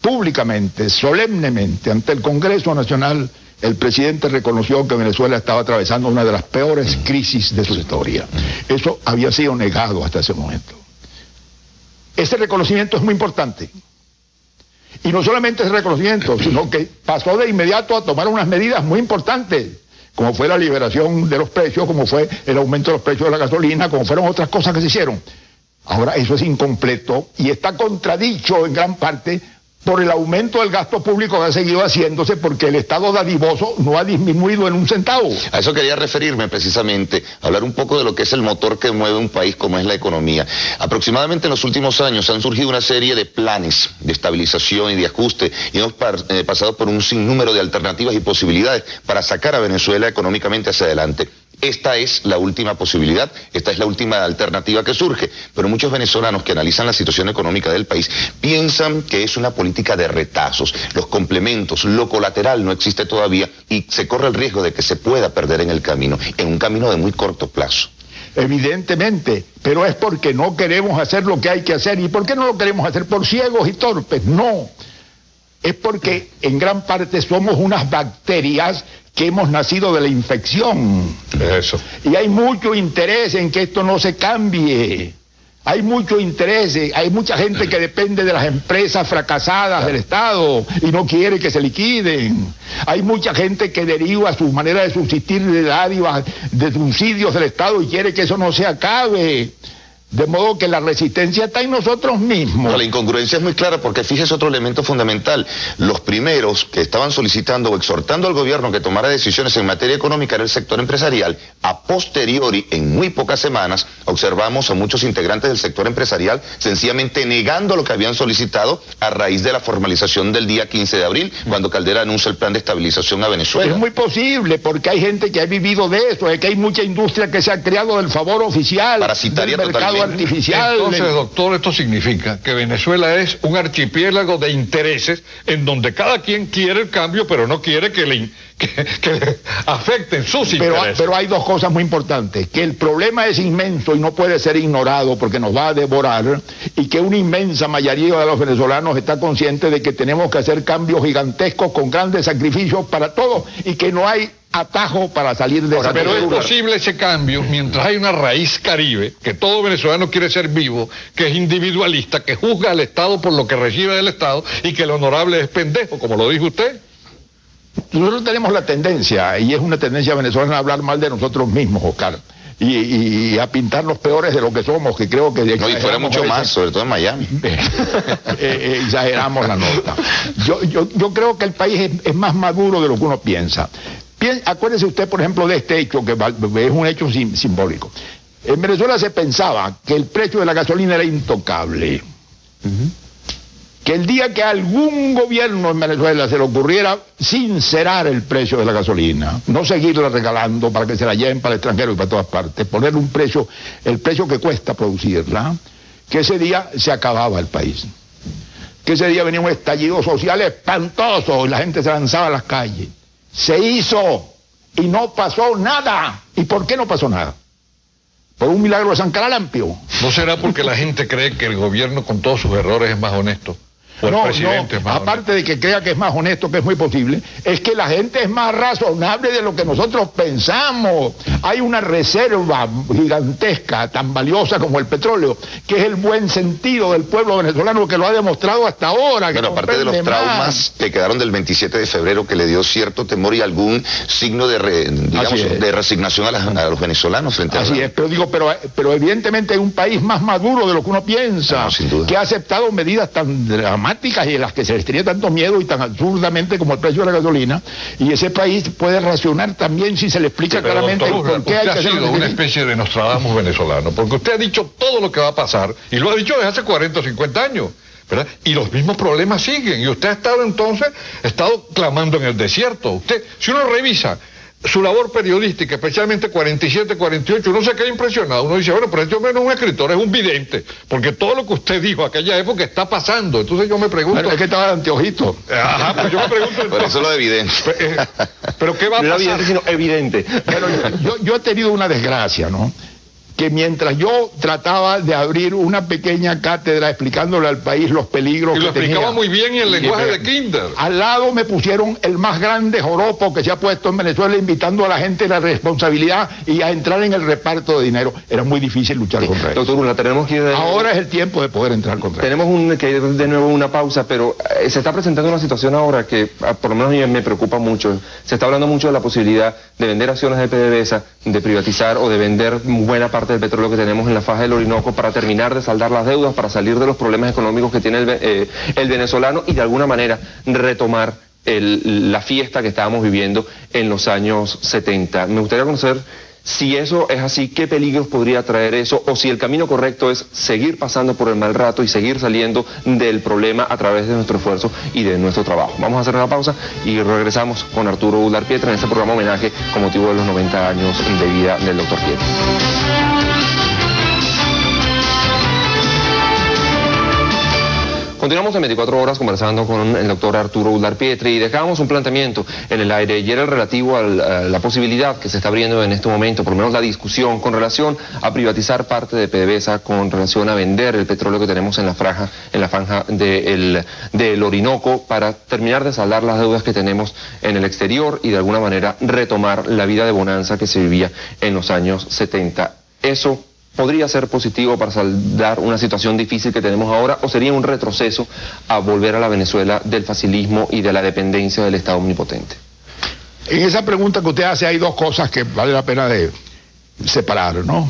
públicamente, solemnemente, ante el Congreso Nacional, el presidente reconoció que Venezuela estaba atravesando una de las peores crisis de su historia. Eso había sido negado hasta ese momento. Ese reconocimiento es muy importante. Y no solamente ese reconocimiento, sino que pasó de inmediato a tomar unas medidas muy importantes como fue la liberación de los precios, como fue el aumento de los precios de la gasolina, como fueron otras cosas que se hicieron. Ahora eso es incompleto y está contradicho en gran parte por el aumento del gasto público que ha seguido haciéndose porque el Estado dadivoso no ha disminuido en un centavo. A eso quería referirme precisamente, hablar un poco de lo que es el motor que mueve un país como es la economía. Aproximadamente en los últimos años han surgido una serie de planes de estabilización y de ajuste y hemos eh, pasado por un sinnúmero de alternativas y posibilidades para sacar a Venezuela económicamente hacia adelante. Esta es la última posibilidad, esta es la última alternativa que surge. Pero muchos venezolanos que analizan la situación económica del país piensan que es una política de retazos, los complementos, lo colateral no existe todavía y se corre el riesgo de que se pueda perder en el camino, en un camino de muy corto plazo. Evidentemente, pero es porque no queremos hacer lo que hay que hacer. ¿Y por qué no lo queremos hacer? Por ciegos y torpes. No. Es porque en gran parte somos unas bacterias que hemos nacido de la infección. Eso. Y hay mucho interés en que esto no se cambie. Hay mucho interés, hay mucha gente que depende de las empresas fracasadas del Estado y no quiere que se liquiden. Hay mucha gente que deriva su manera de subsistir de dádivas, de subsidios del Estado y quiere que eso no se acabe. De modo que la resistencia está en nosotros mismos. la incongruencia es muy clara porque fíjese otro elemento fundamental. Los primeros que estaban solicitando o exhortando al gobierno que tomara decisiones en materia económica era el sector empresarial. A posteriori, en muy pocas semanas, observamos a muchos integrantes del sector empresarial sencillamente negando lo que habían solicitado a raíz de la formalización del día 15 de abril, cuando Caldera anuncia el plan de estabilización a Venezuela. Es muy posible porque hay gente que ha vivido de eso, es que hay mucha industria que se ha creado del favor oficial, Parasitaria del mercado artificial. Entonces, doctor, esto significa que Venezuela es un archipiélago de intereses en donde cada quien quiere el cambio, pero no quiere que le, que, afecten sus pero, intereses. Pero hay dos cosas muy importantes, que el problema es inmenso y no puede ser ignorado porque nos va a devorar y que una inmensa mayoría de los venezolanos está consciente de que tenemos que hacer cambios gigantescos con grandes sacrificios para todos y que no hay atajo para salir de esa Pero es posible ese cambio mientras hay una raíz caribe, que todo venezolano quiere ser vivo, que es individualista, que juzga al Estado por lo que recibe del Estado y que el honorable es pendejo, como lo dijo usted. Nosotros tenemos la tendencia, y es una tendencia venezolana, a hablar mal de nosotros mismos, Oscar. Y, a pintar los peores de lo que somos, que creo que... No, y fuera mucho más, sobre todo en Miami. Eh, eh, exageramos la nota. Yo, yo, yo creo que el país es, más maduro de lo que uno piensa. acuérdese usted, por ejemplo, de este hecho, que es un hecho simbólico. En Venezuela se pensaba que el precio de la gasolina era intocable que el día que algún gobierno en Venezuela se le ocurriera sincerar el precio de la gasolina, no seguirla regalando para que se la lleven para el extranjero y para todas partes, poner un precio, el precio que cuesta producirla, que ese día se acababa el país. Que ese día venía un estallido social espantoso y la gente se lanzaba a las calles. Se hizo y no pasó nada. ¿Y por qué no pasó nada? Por un milagro de San Caralampio. ¿No será porque la gente cree que el gobierno con todos sus errores es más honesto? No, no, aparte de que crea que es más honesto, que es muy posible, es que la gente es más razonable de lo que nosotros pensamos. Hay una reserva gigantesca, tan valiosa como el petróleo, que es el buen sentido del pueblo venezolano que lo ha demostrado hasta ahora. bueno, aparte de los traumas que quedaron del 27 de febrero, que le dio cierto temor y algún signo de, digamos, de resignación a, los venezolanos frente Así a es, pero digo, pero, pero evidentemente hay un país más maduro de lo que uno piensa, que ha aceptado medidas tan dramáticas y en las que se les tenía tanto miedo y tan absurdamente como el precio de la gasolina, y ese país puede racionar también si se le explica claramente por qué hay que ha sido una especie de Nostradamus venezolano, porque usted ha dicho todo lo que va a pasar, y lo ha dicho desde hace 40 o 50 años. ¿verdad? Y los mismos problemas siguen. Y usted ha estado entonces, ha estado clamando en el desierto. Usted, si uno revisa su labor periodística, especialmente 47, 48, uno se queda impresionado. Uno dice, bueno, pero este hombre no es un escritor, es un vidente, porque todo lo que usted dijo aquella época está pasando. Entonces yo me pregunto... Pero es que estaba de anteojito. Ajá, pues yo me pregunto... pero eso es lo evidente. Eh, pero ¿qué va a pasar? No evidente, sino evidente. Pero yo, yo he tenido una desgracia, ¿no? Que mientras yo trataba de abrir una pequeña cátedra explicándole al país los peligros y que lo explicaba tenía, muy bien en el lenguaje de Kinder. Al lado me pusieron el más grande joropo que se ha puesto en Venezuela, invitando a la gente a la responsabilidad y a entrar en el reparto de dinero. Era muy difícil luchar contra eso. Doctor Urla, tenemos que de- Ahora es el tiempo de poder entrar contra eso. Tenemos un, que ir de nuevo una pausa, pero eh, se está presentando una situación ahora que ah, por lo menos a mí me preocupa mucho. Se está hablando mucho de la posibilidad de vender acciones de PDVSA, de privatizar o de vender buena parte del petróleo que tenemos en la faja del Orinoco para terminar de saldar las deudas, para salir de los problemas económicos que tiene el, eh, el venezolano y de alguna manera retomar el- la fiesta que estábamos viviendo en los años 70. Me gustaría conocer si eso es así, ¿qué peligros podría traer eso? O si el camino correcto es seguir pasando por el mal rato y seguir saliendo del problema a través de nuestro esfuerzo y de nuestro trabajo. Vamos a hacer una pausa y regresamos con Arturo Ular Pietra en este programa homenaje con motivo de los 90 años de vida del doctor Pietra. Continuamos en 24 horas conversando con el doctor Arturo Ular Pietri y dejamos un planteamiento en el aire y era el relativo a la posibilidad que se está abriendo en este momento, por lo menos la discusión con relación a privatizar parte de PDVSA, con relación a vender el petróleo que tenemos en la franja, en la franja del, del Orinoco para terminar de saldar las deudas que tenemos en el exterior y de alguna manera retomar la vida de bonanza que se vivía en los años 70. Eso podría ser positivo para saldar una situación difícil que tenemos ahora o sería un retroceso a volver a la Venezuela del facilismo y de la dependencia del Estado omnipotente. En esa pregunta que usted hace hay dos cosas que vale la pena de separar, ¿no?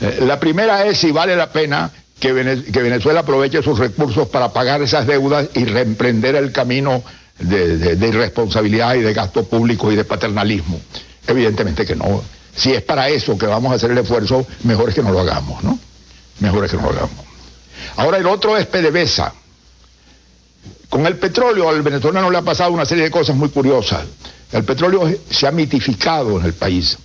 Eh, La primera es si vale la pena que, Vene- que Venezuela aproveche sus recursos para pagar esas deudas y reemprender el camino de, de- de irresponsabilidad y de gasto público y de paternalismo. Evidentemente que no. Si es para eso que vamos a hacer el esfuerzo, mejor es que no lo hagamos, ¿no? Mejor es que no lo hagamos. Ahora el otro es PDVSA. Con el petróleo al venezolano le ha pasado una serie de cosas muy curiosas. El petróleo se ha mitificado en el país.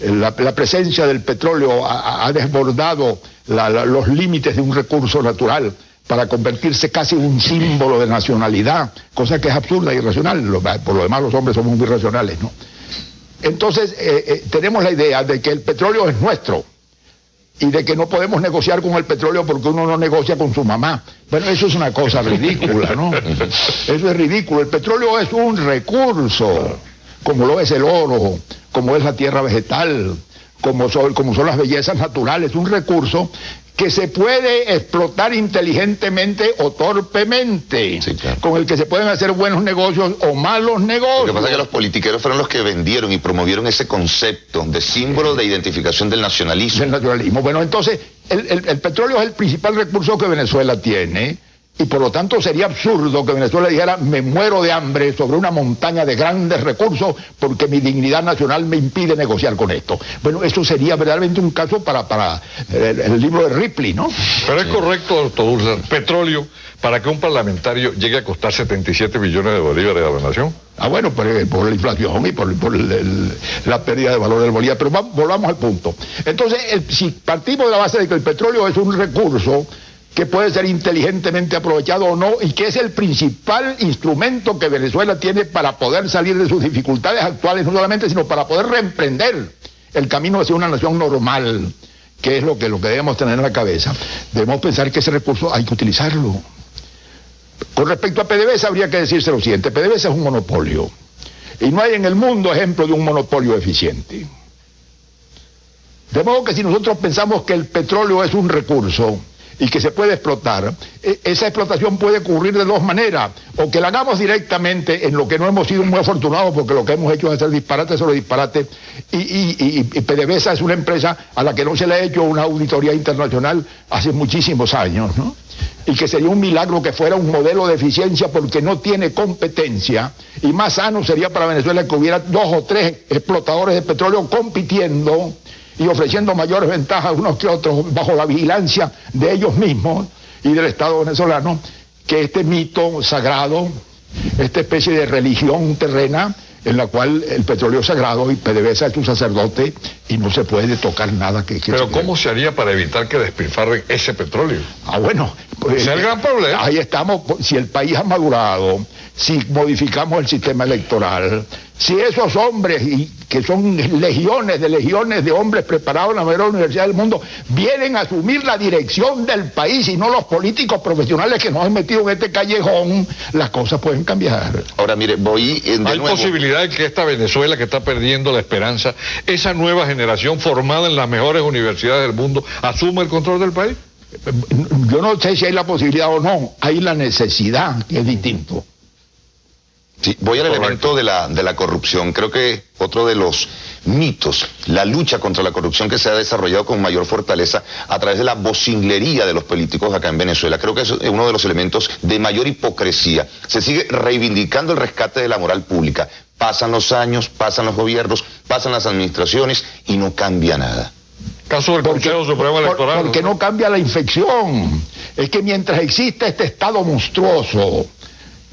La, presencia del petróleo ha, desbordado los límites de un recurso natural para convertirse casi en un símbolo de nacionalidad, cosa que es absurda y irracional. Por lo demás los hombres somos muy racionales, ¿no? Entonces eh, eh, tenemos la idea de que el petróleo es nuestro y de que no podemos negociar con el petróleo porque uno no negocia con su mamá. Bueno, eso es una cosa ridícula, ¿no? Eso es ridículo. El petróleo es un recurso, como lo es el oro, como es la tierra vegetal, como son, como son las bellezas naturales, un recurso que se puede explotar inteligentemente o torpemente, Sí, claro. con el que se pueden hacer buenos negocios o malos negocios. Lo que pasa es que los politiqueros fueron los que vendieron y promovieron ese concepto de símbolo de identificación del nacionalismo. del naturalismo. Bueno, entonces, el, el- el petróleo es el principal recurso que Venezuela tiene y por lo tanto sería absurdo que Venezuela dijera me muero de hambre sobre una montaña de grandes recursos porque mi dignidad nacional me impide negociar con esto. Bueno, eso sería verdaderamente un caso para, para el, el libro de Ripley, ¿no? Pero es correcto, doctor Urla, petróleo para que un parlamentario llegue a costar 77 millones de bolívares a la nación. Ah, bueno, por, por la inflación y por, por el- el- la pérdida de valor del bolívar. Pero va- volvamos al punto. Entonces, el- si partimos de la base de que el petróleo es un recurso que puede ser inteligentemente aprovechado o no, y que es el principal instrumento que Venezuela tiene para poder salir de sus dificultades actuales, no solamente, sino para poder reemprender el camino hacia una nación normal, que es lo que, lo que debemos tener en la cabeza. Debemos pensar que ese recurso hay que utilizarlo. Con respecto a PDVSA habría que decirse lo siguiente, PDVSA es un monopolio y no hay en el mundo ejemplo de un monopolio eficiente. De modo que si nosotros pensamos que el petróleo es un recurso y que se puede explotar, e- esa explotación puede ocurrir de dos maneras, o que la hagamos directamente en lo que no hemos sido muy afortunados porque lo que hemos hecho es hacer disparates sobre disparates y, y, PDVSA es una empresa a la que no se le ha hecho una auditoría internacional hace muchísimos años, ¿no? y que sería un milagro que fuera un modelo de eficiencia porque no tiene competencia y más sano sería para Venezuela que hubiera dos o tres explotadores de petróleo compitiendo y ofreciendo mayores ventajas unos que otros bajo la vigilancia de ellos mismos y del Estado venezolano que este mito sagrado, esta especie de religión terrena en la cual el petróleo es sagrado y PDVSA es un sacerdote y no se puede tocar nada que... que Pero se- ¿cómo se haría para evitar que despilfarren ese petróleo? Ah, bueno. pues, es el gran problema. Ahí estamos. Si el país ha madurado, si modificamos el sistema electoral, si esos hombres, y que son legiones de legiones de hombres preparados en la mayor universidad del mundo, vienen a asumir la dirección del país y no los políticos profesionales que nos han metido en este callejón, las cosas pueden cambiar. Ahora, mire, voy de ¿Hay posibilidad de que esta Venezuela que está perdiendo la esperanza, esa nueva generación formada en las mejores universidades del mundo, asuma el control del país? Yo no sé si hay la posibilidad o no, hay la necesidad, que es distinto. Sí, voy al elemento de la, de la corrupción. Creo que otro de los mitos, la lucha contra la corrupción que se ha desarrollado con mayor fortaleza a través de la vocinglería de los políticos acá en Venezuela. Creo que es uno de los elementos de mayor hipocresía. Se sigue reivindicando el rescate de la moral pública. Pasan los años, pasan los gobiernos, pasan las administraciones y no cambia nada. Caso del Consejo Supremo Electoral. porque no cambia la infección. Es que mientras existe este Estado monstruoso,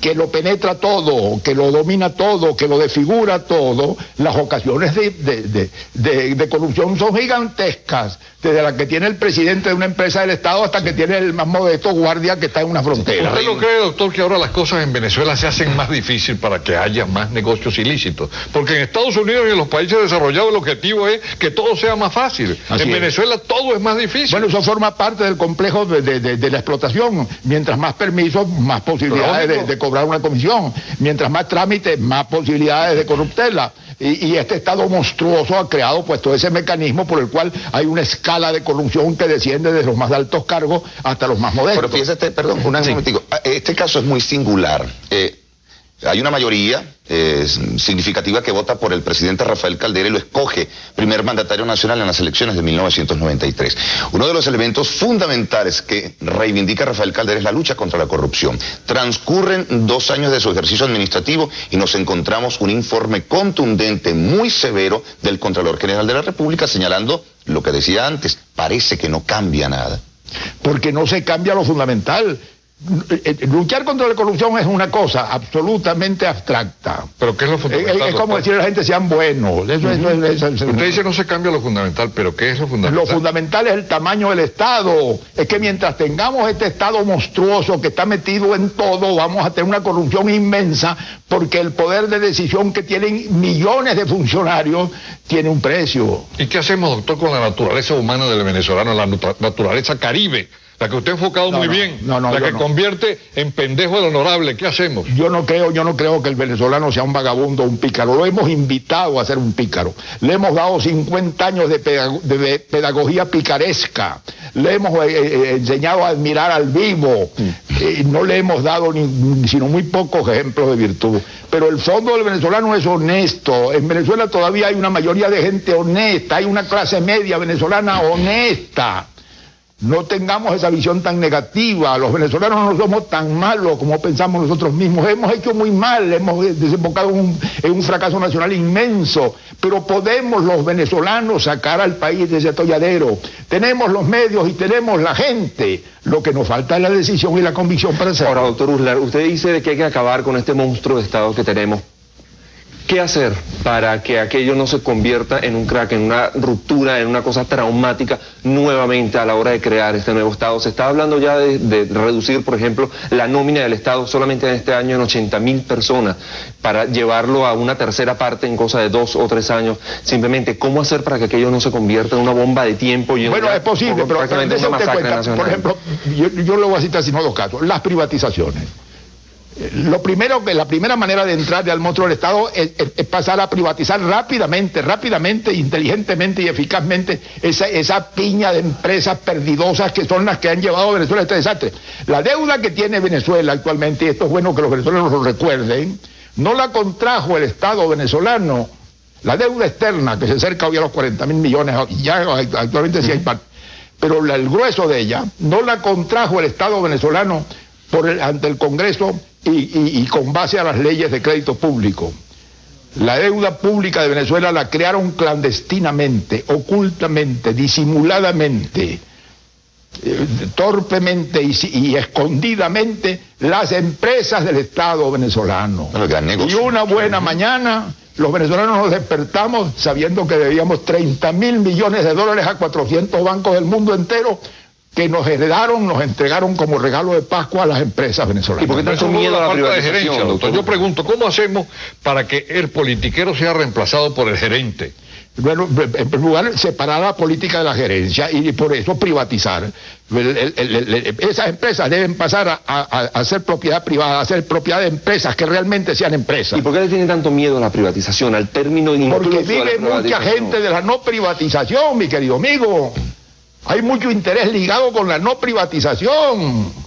que lo penetra todo, que lo domina todo, que lo desfigura todo, las ocasiones de, de, corrupción son gigantescas, desde la que tiene el presidente de una empresa del Estado hasta que tiene el más modesto guardia que está en una frontera. ¿Usted no cree, doctor, que ahora las cosas en Venezuela se hacen más difíciles para que haya más negocios ilícitos? Porque en Estados Unidos y en los países desarrollados el objetivo es que todo sea más fácil. en Venezuela todo es más difícil. Bueno, eso forma parte del complejo de, la explotación. Mientras más permisos, más posibilidades de, cobrar una comisión. Mientras más trámites, más posibilidades de corruptela. Y, este Estado monstruoso ha creado pues todo ese mecanismo por el cual hay una escala de corrupción que desciende desde los más altos cargos hasta los más modestos. Pero fíjate, perdón, un momentico, ah, este caso es muy singular. Eh, hay una mayoría eh, significativa que vota por el presidente Rafael Caldera y lo escoge primer mandatario nacional en las elecciones de 1993. Uno de los elementos fundamentales que reivindica Rafael Caldera es la lucha contra la corrupción. Transcurren dos años de su ejercicio administrativo y nos encontramos un informe contundente, muy severo, del Contralor General de la República señalando lo que decía antes, parece que no cambia nada. Porque no se cambia lo fundamental luchar contra la corrupción es una cosa absolutamente abstracta. ¿Pero qué es lo fundamental? Es, como decir a la gente sean buenos. Usted dice no se cambia lo fundamental, pero ¿qué es lo fundamental? Lo fundamental es el tamaño del Estado. Es que mientras tengamos este Estado monstruoso que está metido en todo, vamos a tener una corrupción inmensa porque el poder de decisión que tienen millones de funcionarios tiene un precio. ¿Y qué hacemos, doctor, con la naturaleza humana del venezolano, la naturaleza caribe? La que usted ha enfocado muy bien, la que convierte en pendejo el honorable, ¿qué hacemos? Yo no creo, yo no creo que el venezolano sea un vagabundo o un pícaro. Lo hemos invitado a ser un pícaro. Le hemos dado 50 años de, pedagogía picaresca. Le hemos eh, eh, enseñado a admirar al vivo. Mm. no le hemos dado ni, sino muy pocos ejemplos de virtud. Pero el fondo del venezolano es honesto. En Venezuela todavía hay una mayoría de gente honesta. Hay una clase media venezolana honesta no tengamos esa visión tan negativa. Los venezolanos no somos tan malos como pensamos nosotros mismos. Hemos hecho muy mal, hemos desembocado en un, fracaso nacional inmenso, pero podemos los venezolanos sacar al país de ese atolladero. Tenemos los medios y tenemos la gente. Lo que nos falta es la decisión y la convicción para hacerlo. Ahora, doctor Uslar, usted dice que hay que acabar con este monstruo de Estado que tenemos ¿Qué hacer para que aquello no se convierta en un crack, en una ruptura, en una cosa traumática nuevamente a la hora de crear este nuevo Estado? Se está hablando ya de, reducir, por ejemplo, la nómina del Estado solamente en este año en 80 mil personas para llevarlo a una tercera parte en cosa de dos o tres años. Simplemente, ¿cómo hacer para que aquello no se convierta en una bomba de tiempo? Y bueno, es posible, pero Por ejemplo, yo, yo le voy a citar sino dos casos. Las privatizaciones. Lo primero, que la primera manera de entrar al monstruo del Estado es, pasar a privatizar rápidamente, rápidamente, inteligentemente y eficazmente esa, esa piña de empresas perdidosas que son las que han llevado a Venezuela a este desastre. La deuda que tiene Venezuela actualmente, y esto es bueno que los venezolanos lo recuerden, no la contrajo el Estado venezolano. La deuda externa, que se acerca hoy a los 40 mil millones, ya actualmente sí hay parte, pero el grueso de ella no la contrajo el Estado venezolano por ante el Congreso y, con base a las leyes de crédito público. La deuda pública de Venezuela la crearon clandestinamente, ocultamente, disimuladamente, eh, torpemente y, escondidamente las empresas del Estado venezolano. Y una buena mañana los venezolanos nos despertamos sabiendo que debíamos 30 mil millones de dólares a 400 bancos del mundo entero que nos heredaron, nos entregaron como regalo de Pascua a las empresas venezolanas. ¿Y por qué tanto miedo a la falta de privatización, gerencia, doctor. doctor? Yo pregunto, ¿cómo hacemos para que el politiquero sea reemplazado por el gerente? Bueno, en primer lugar, separar la política de la gerencia y por eso privatizar. El- el- el- el- esas empresas deben pasar a, a- a ser propiedad privada, a ser propiedad de empresas que realmente sean empresas. ¿Y por qué le tiene tanto miedo a la privatización, al término Porque incluso de la vive mucha gente de la no privatización, mi querido amigo. Hay mucho interés ligado con la no privatización.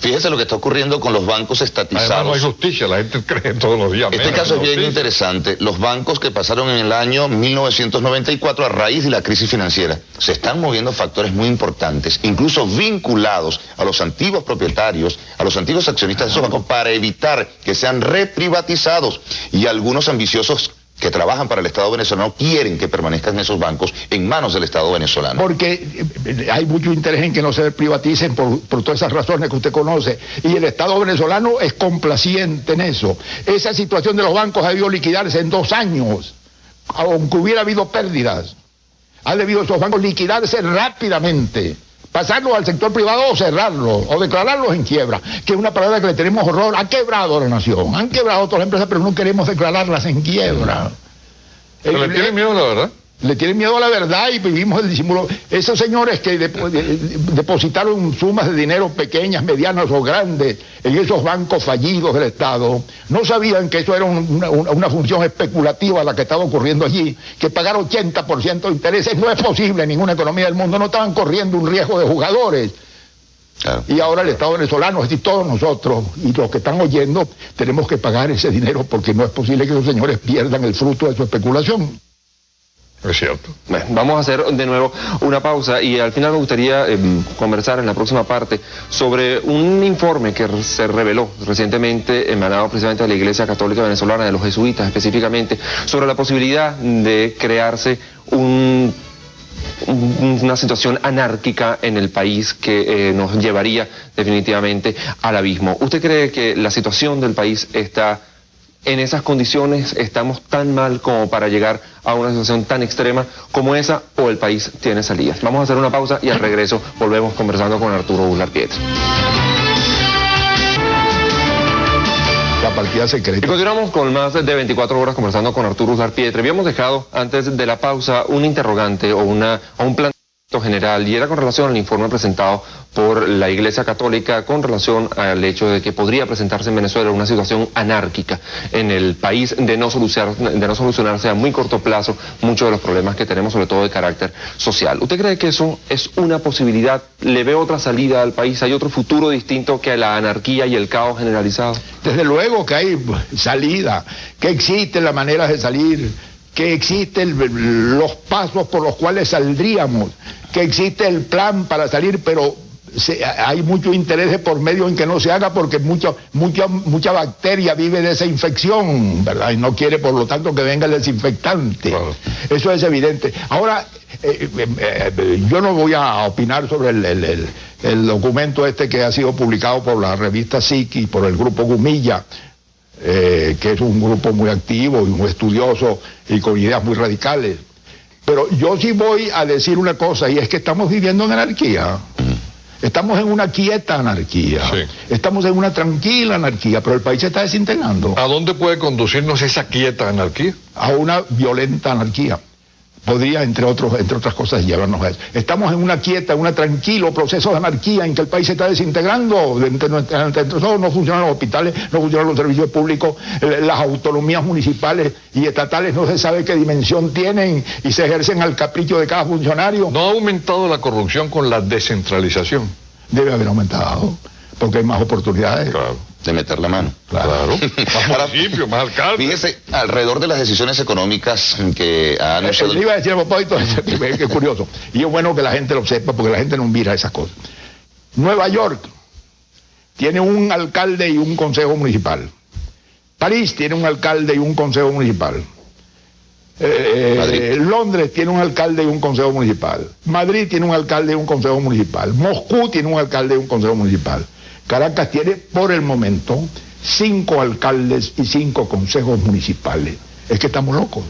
Fíjese lo que está ocurriendo con los bancos Además no estatizados. hay justicia, la gente cree todos los días. Este caso es en bien interesante. Los bancos que pasaron en el año 1994 a raíz de la crisis financiera se están moviendo factores muy importantes, incluso vinculados a los antiguos propietarios, a los antiguos accionistas de esos bancos para evitar que sean reprivatizados y algunos ambiciosos que trabajan para el Estado venezolano quieren que permanezcan esos bancos en manos del Estado venezolano. Porque eh, hay mucho interés en que no se privaticen por, por todas esas razones que usted conoce. Y el Estado venezolano es complaciente en eso. Esa situación de los bancos ha debido liquidarse en dos años, aunque hubiera habido pérdidas. Ha debido esos bancos liquidarse rápidamente. Pasarlos al sector privado o cerrarlos, o declararlos en quiebra, que es una palabra que le tenemos horror. Ha quebrado la nación, han quebrado todas las empresas, pero no queremos declararlas en quiebra. ¿Se le El- tiene miedo, la verdad? Le tienen miedo a la verdad y vivimos el disimulo. Esos señores que depo- de- de- depositaron sumas de dinero pequeñas, medianas o grandes en esos bancos fallidos del Estado, no sabían que eso era un- una, una- una función especulativa la que estaba ocurriendo allí, que pagar 80% de intereses no es posible en ninguna economía del mundo, no estaban corriendo un riesgo de jugadores. Claro. Y ahora el Estado venezolano, es decir, todos nosotros y los que están oyendo, tenemos que pagar ese dinero porque no es posible que esos señores pierdan el fruto de su especulación. Es cierto. Bueno, vamos a hacer de nuevo una pausa y al final me gustaría eh, conversar en la próxima parte sobre un informe que se reveló recientemente emanado precisamente de la Iglesia Católica Venezolana, de los jesuitas específicamente, sobre la posibilidad de crearse un- una situación anárquica en el país que eh, nos llevaría definitivamente al abismo. ¿Usted cree que la situación del país está en esas condiciones? ¿Estamos tan mal como para llegar a una situación tan extrema como esa o el país tiene salidas? Vamos a hacer una pausa y al regreso volvemos conversando con Arturo Bular Pietri. La partida Y secreta. continuamos con más de 24 horas conversando con Arturo Uslar Pietre. Habíamos dejado antes de la pausa un interrogante o, una, o un planteamiento general y era con relación al informe presentado por la Iglesia Católica con relación al hecho de que podría presentarse en Venezuela una situación anárquica en el país de no, solucionar, de no solucionarse a muy corto plazo muchos de los problemas que tenemos, sobre todo de carácter social. ¿Usted cree que eso es una posibilidad? ¿Le ve otra salida al país? ¿Hay otro futuro distinto que la anarquía y el caos generalizado? Desde luego que hay salida, que existen las maneras de salir, que existen los pasos por los cuales saldríamos, que existe el plan para salir, pero se- hay mucho interés por medio en que no se haga porque mucha, mucha, mucha bacteria vive de esa infección, ¿verdad? Y no quiere, por lo tanto, que venga el desinfectante. Claro. Eso es evidente. Ahora, eh, eh, eh, yo no voy a opinar sobre el, el- el- el documento este que ha sido publicado por la revista SIC y por el grupo Gumilla, eh, que es un grupo muy activo y muy estudioso y con ideas muy radicales. Pero yo sí voy a decir una cosa, y es que estamos viviendo en anarquía. Estamos en una quieta anarquía. Sí. Estamos en una tranquila anarquía, pero el país se está desintegrando ¿A dónde puede conducirnos esa quieta anarquía? a una violenta anarquía. Podría, entre, otros, entre otras cosas, llevarnos a eso. Estamos en una quieta, en un tranquilo proceso de anarquía en que el país se está desintegrando. Entre, entre- entre nosotros no funcionan los hospitales, no funcionan los servicios públicos, eh, las autonomías municipales y estatales no se sabe qué dimensión tienen y se ejercen al capricho de cada funcionario. ¿No ha aumentado la corrupción con la descentralización? Debe haber aumentado, porque hay más oportunidades. Claro. De meter la mano. Claro. Más Ahora, municipios, más alcaldes. Fíjese, alrededor de las decisiones económicas que ha Eh, anunciado... Le iba a decir a que es curioso. Y es bueno que la gente lo sepa porque la gente no mira esas cosas. Nueva York tiene un alcalde y un consejo municipal. París tiene un alcalde y un consejo municipal. Eh, Madrid. Londres tiene un alcalde y un consejo municipal. Madrid tiene un alcalde y un consejo municipal. Moscú tiene un alcalde y un consejo municipal. Caracas tiene, por el momento, cinco alcaldes y cinco consejos municipales. Es que estamos locos.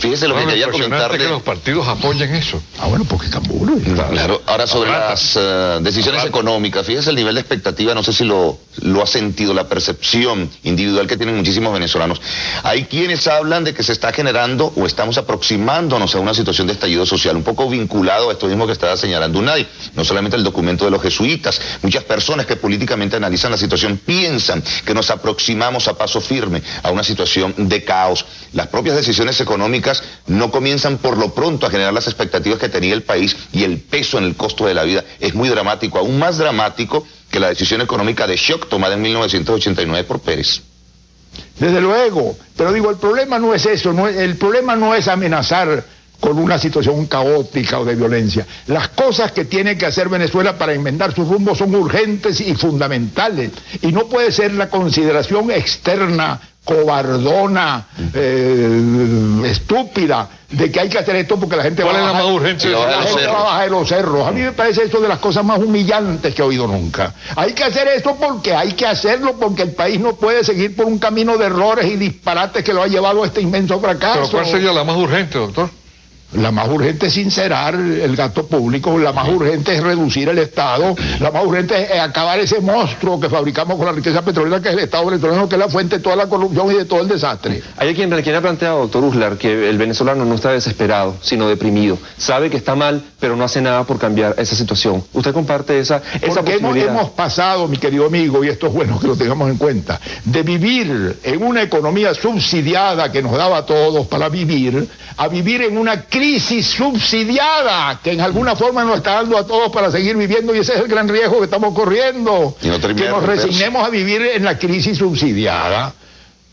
Fíjese lo que quería comentarle. que los partidos apoyen eso. Ah, bueno, porque Camburo. Claro, ahora sobre las eh, decisiones económicas, fíjese el nivel de expectativa, no sé si lo, lo ha sentido, la percepción individual que tienen muchísimos venezolanos. Hay quienes hablan de que se está generando o estamos aproximándonos a una situación de estallido social, un poco vinculado a esto mismo que estaba señalando Unai, no solamente el documento de los jesuitas, muchas personas que políticamente analizan la situación piensan que nos aproximamos a paso firme a una situación de caos. Las propias decisiones económicas no comienzan por lo pronto a generar las expectativas que tenía el país y el peso en el costo de la vida es muy dramático, aún más dramático que la decisión económica de shock tomada en 1989 por Pérez. Desde luego, pero digo, el problema no es eso, el problema no es amenazar con una situación caótica o de violencia. Las cosas que tiene que hacer Venezuela para enmendar su rumbo son urgentes y fundamentales. Y no puede ser la consideración externa, cobardona, eh, estúpida, de que hay que hacer esto porque la gente ¿Cuál va es a la bajar- la los gente cerros. va a bajar de los cerros. A mí me parece eso de las cosas más humillantes que he oído nunca. Hay que hacer esto porque hay que hacerlo, porque el país no puede seguir por un camino de errores y disparates que lo ha llevado a este inmenso fracaso. Pero ¿cuál sería la más urgente, doctor? La más urgente es sincerar el gasto público, la más urgente es reducir el Estado, la más urgente es acabar ese monstruo que fabricamos con la riqueza petrolera que es el Estado venezolano, que es la fuente de toda la corrupción y de todo el desastre. Hay quien, quien ha planteado, doctor Uslar, que el venezolano no está desesperado, sino deprimido. Sabe que está mal, pero no hace nada por cambiar esa situación. ¿Usted comparte esa, esa Porque hemos, posibilidad? hemos pasado, mi querido amigo, y esto es bueno que lo tengamos en cuenta, de vivir en una economía subsidiada que nos daba a todos para vivir, a vivir en una crisis subsidiada que en alguna forma nos está dando a todos para seguir viviendo y ese es el gran riesgo que estamos corriendo. Y no que nos resignemos a vivir en la crisis subsidiada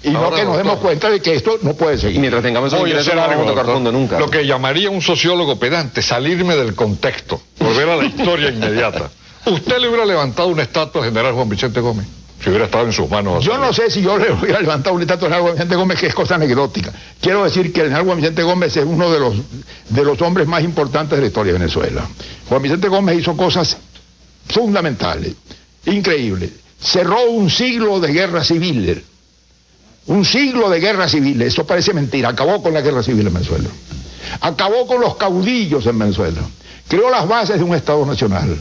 y no que nos demos cuenta de que esto no puede seguir. mientras tengamos no vamos algo, a tocar doctor. fondo nunca. Lo que llamaría un sociólogo pedante, salirme del contexto, volver a la historia inmediata. ¿Usted le hubiera levantado una estatua al general Juan Vicente Gómez? Si hubiera estado en sus manos. Yo no sé si yo le hubiera levantado un estatua al general Vicente Gómez, que es cosa anecdótica. Quiero decir que el general Juan Vicente Gómez es uno de los, de los hombres más importantes de la historia de Venezuela. Juan Vicente Gómez hizo cosas fundamentales, increíbles. Cerró un siglo de guerra civil. Un siglo de guerra civil. Eso parece mentira. Acabó con la guerra civil en Venezuela. Acabó con los caudillos en Venezuela. Creó las bases de un Estado nacional.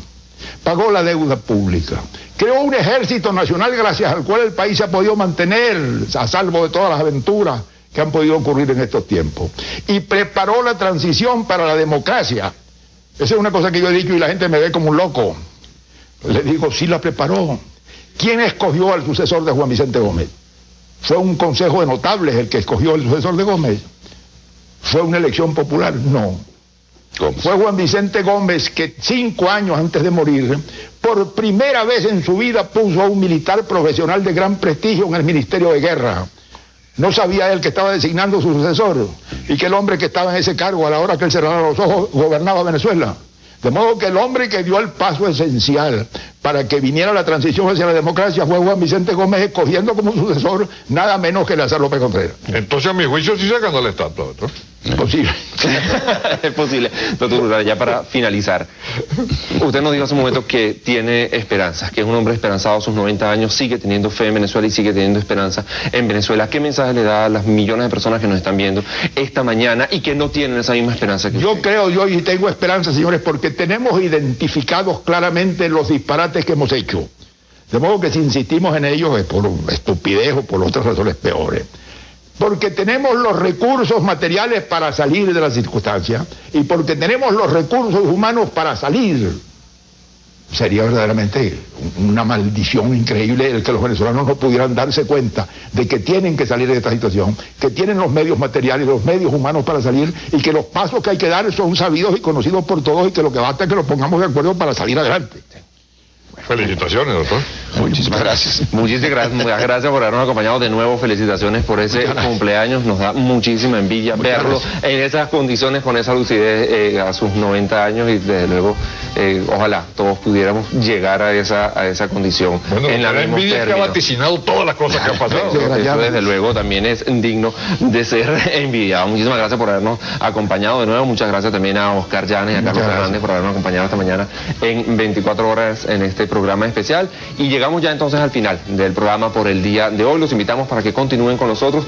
Pagó la deuda pública. Creó un ejército nacional gracias al cual el país se ha podido mantener a salvo de todas las aventuras que han podido ocurrir en estos tiempos. Y preparó la transición para la democracia. Esa es una cosa que yo he dicho y la gente me ve como un loco. Le digo, sí la preparó. ¿Quién escogió al sucesor de Juan Vicente Gómez? ¿Fue un consejo de notables el que escogió al sucesor de Gómez? ¿Fue una elección popular? No. Fue Juan Vicente Gómez que cinco años antes de morir, por primera vez en su vida puso a un militar profesional de gran prestigio en el Ministerio de Guerra. No sabía él que estaba designando su sucesor y que el hombre que estaba en ese cargo a la hora que él cerraba los ojos gobernaba Venezuela. De modo que el hombre que dio el paso esencial para que viniera la transición hacia la democracia fue Juan Vicente Gómez escogiendo como sucesor nada menos que Lázaro López Contreras. Entonces a mi juicio sí sacando la estatua, doctor. Posible. es posible. Doctor ya para finalizar. Usted nos dijo hace un momento que tiene esperanzas, que es un hombre esperanzado a sus 90 años, sigue teniendo fe en Venezuela y sigue teniendo esperanza en Venezuela. ¿Qué mensaje le da a las millones de personas que nos están viendo esta mañana y que no tienen esa misma esperanza que Yo usted? creo, yo y tengo esperanza, señores, porque tenemos identificados claramente los disparates que hemos hecho. De modo que si insistimos en ellos es por estupidez o por otras razones peores. Porque tenemos los recursos materiales para salir de las circunstancias y porque tenemos los recursos humanos para salir. Sería verdaderamente una maldición increíble el que los venezolanos no pudieran darse cuenta de que tienen que salir de esta situación, que tienen los medios materiales, los medios humanos para salir y que los pasos que hay que dar son sabidos y conocidos por todos y que lo que basta es que los pongamos de acuerdo para salir adelante. Felicitaciones, doctor. Muchísimas gracias. Muchísimas gracias, muchas gracias por habernos acompañado de nuevo. Felicitaciones por ese cumpleaños. Nos da muchísima envidia verlo en esas condiciones, con esa lucidez eh, a sus 90 años y desde luego, eh, ojalá todos pudiéramos llegar a esa, a esa condición Bueno, en la envidia que ha vaticinado todas las cosas que han pasado. Eso desde luego también es digno de ser envidiado. Muchísimas gracias por habernos acompañado de nuevo. Muchas gracias también a Oscar Llanes y a Carlos gracias. Fernández por habernos acompañado esta mañana en 24 horas en este programa especial. Y llegamos ya entonces al final del programa por el día de hoy. Los invitamos para que continúen con nosotros.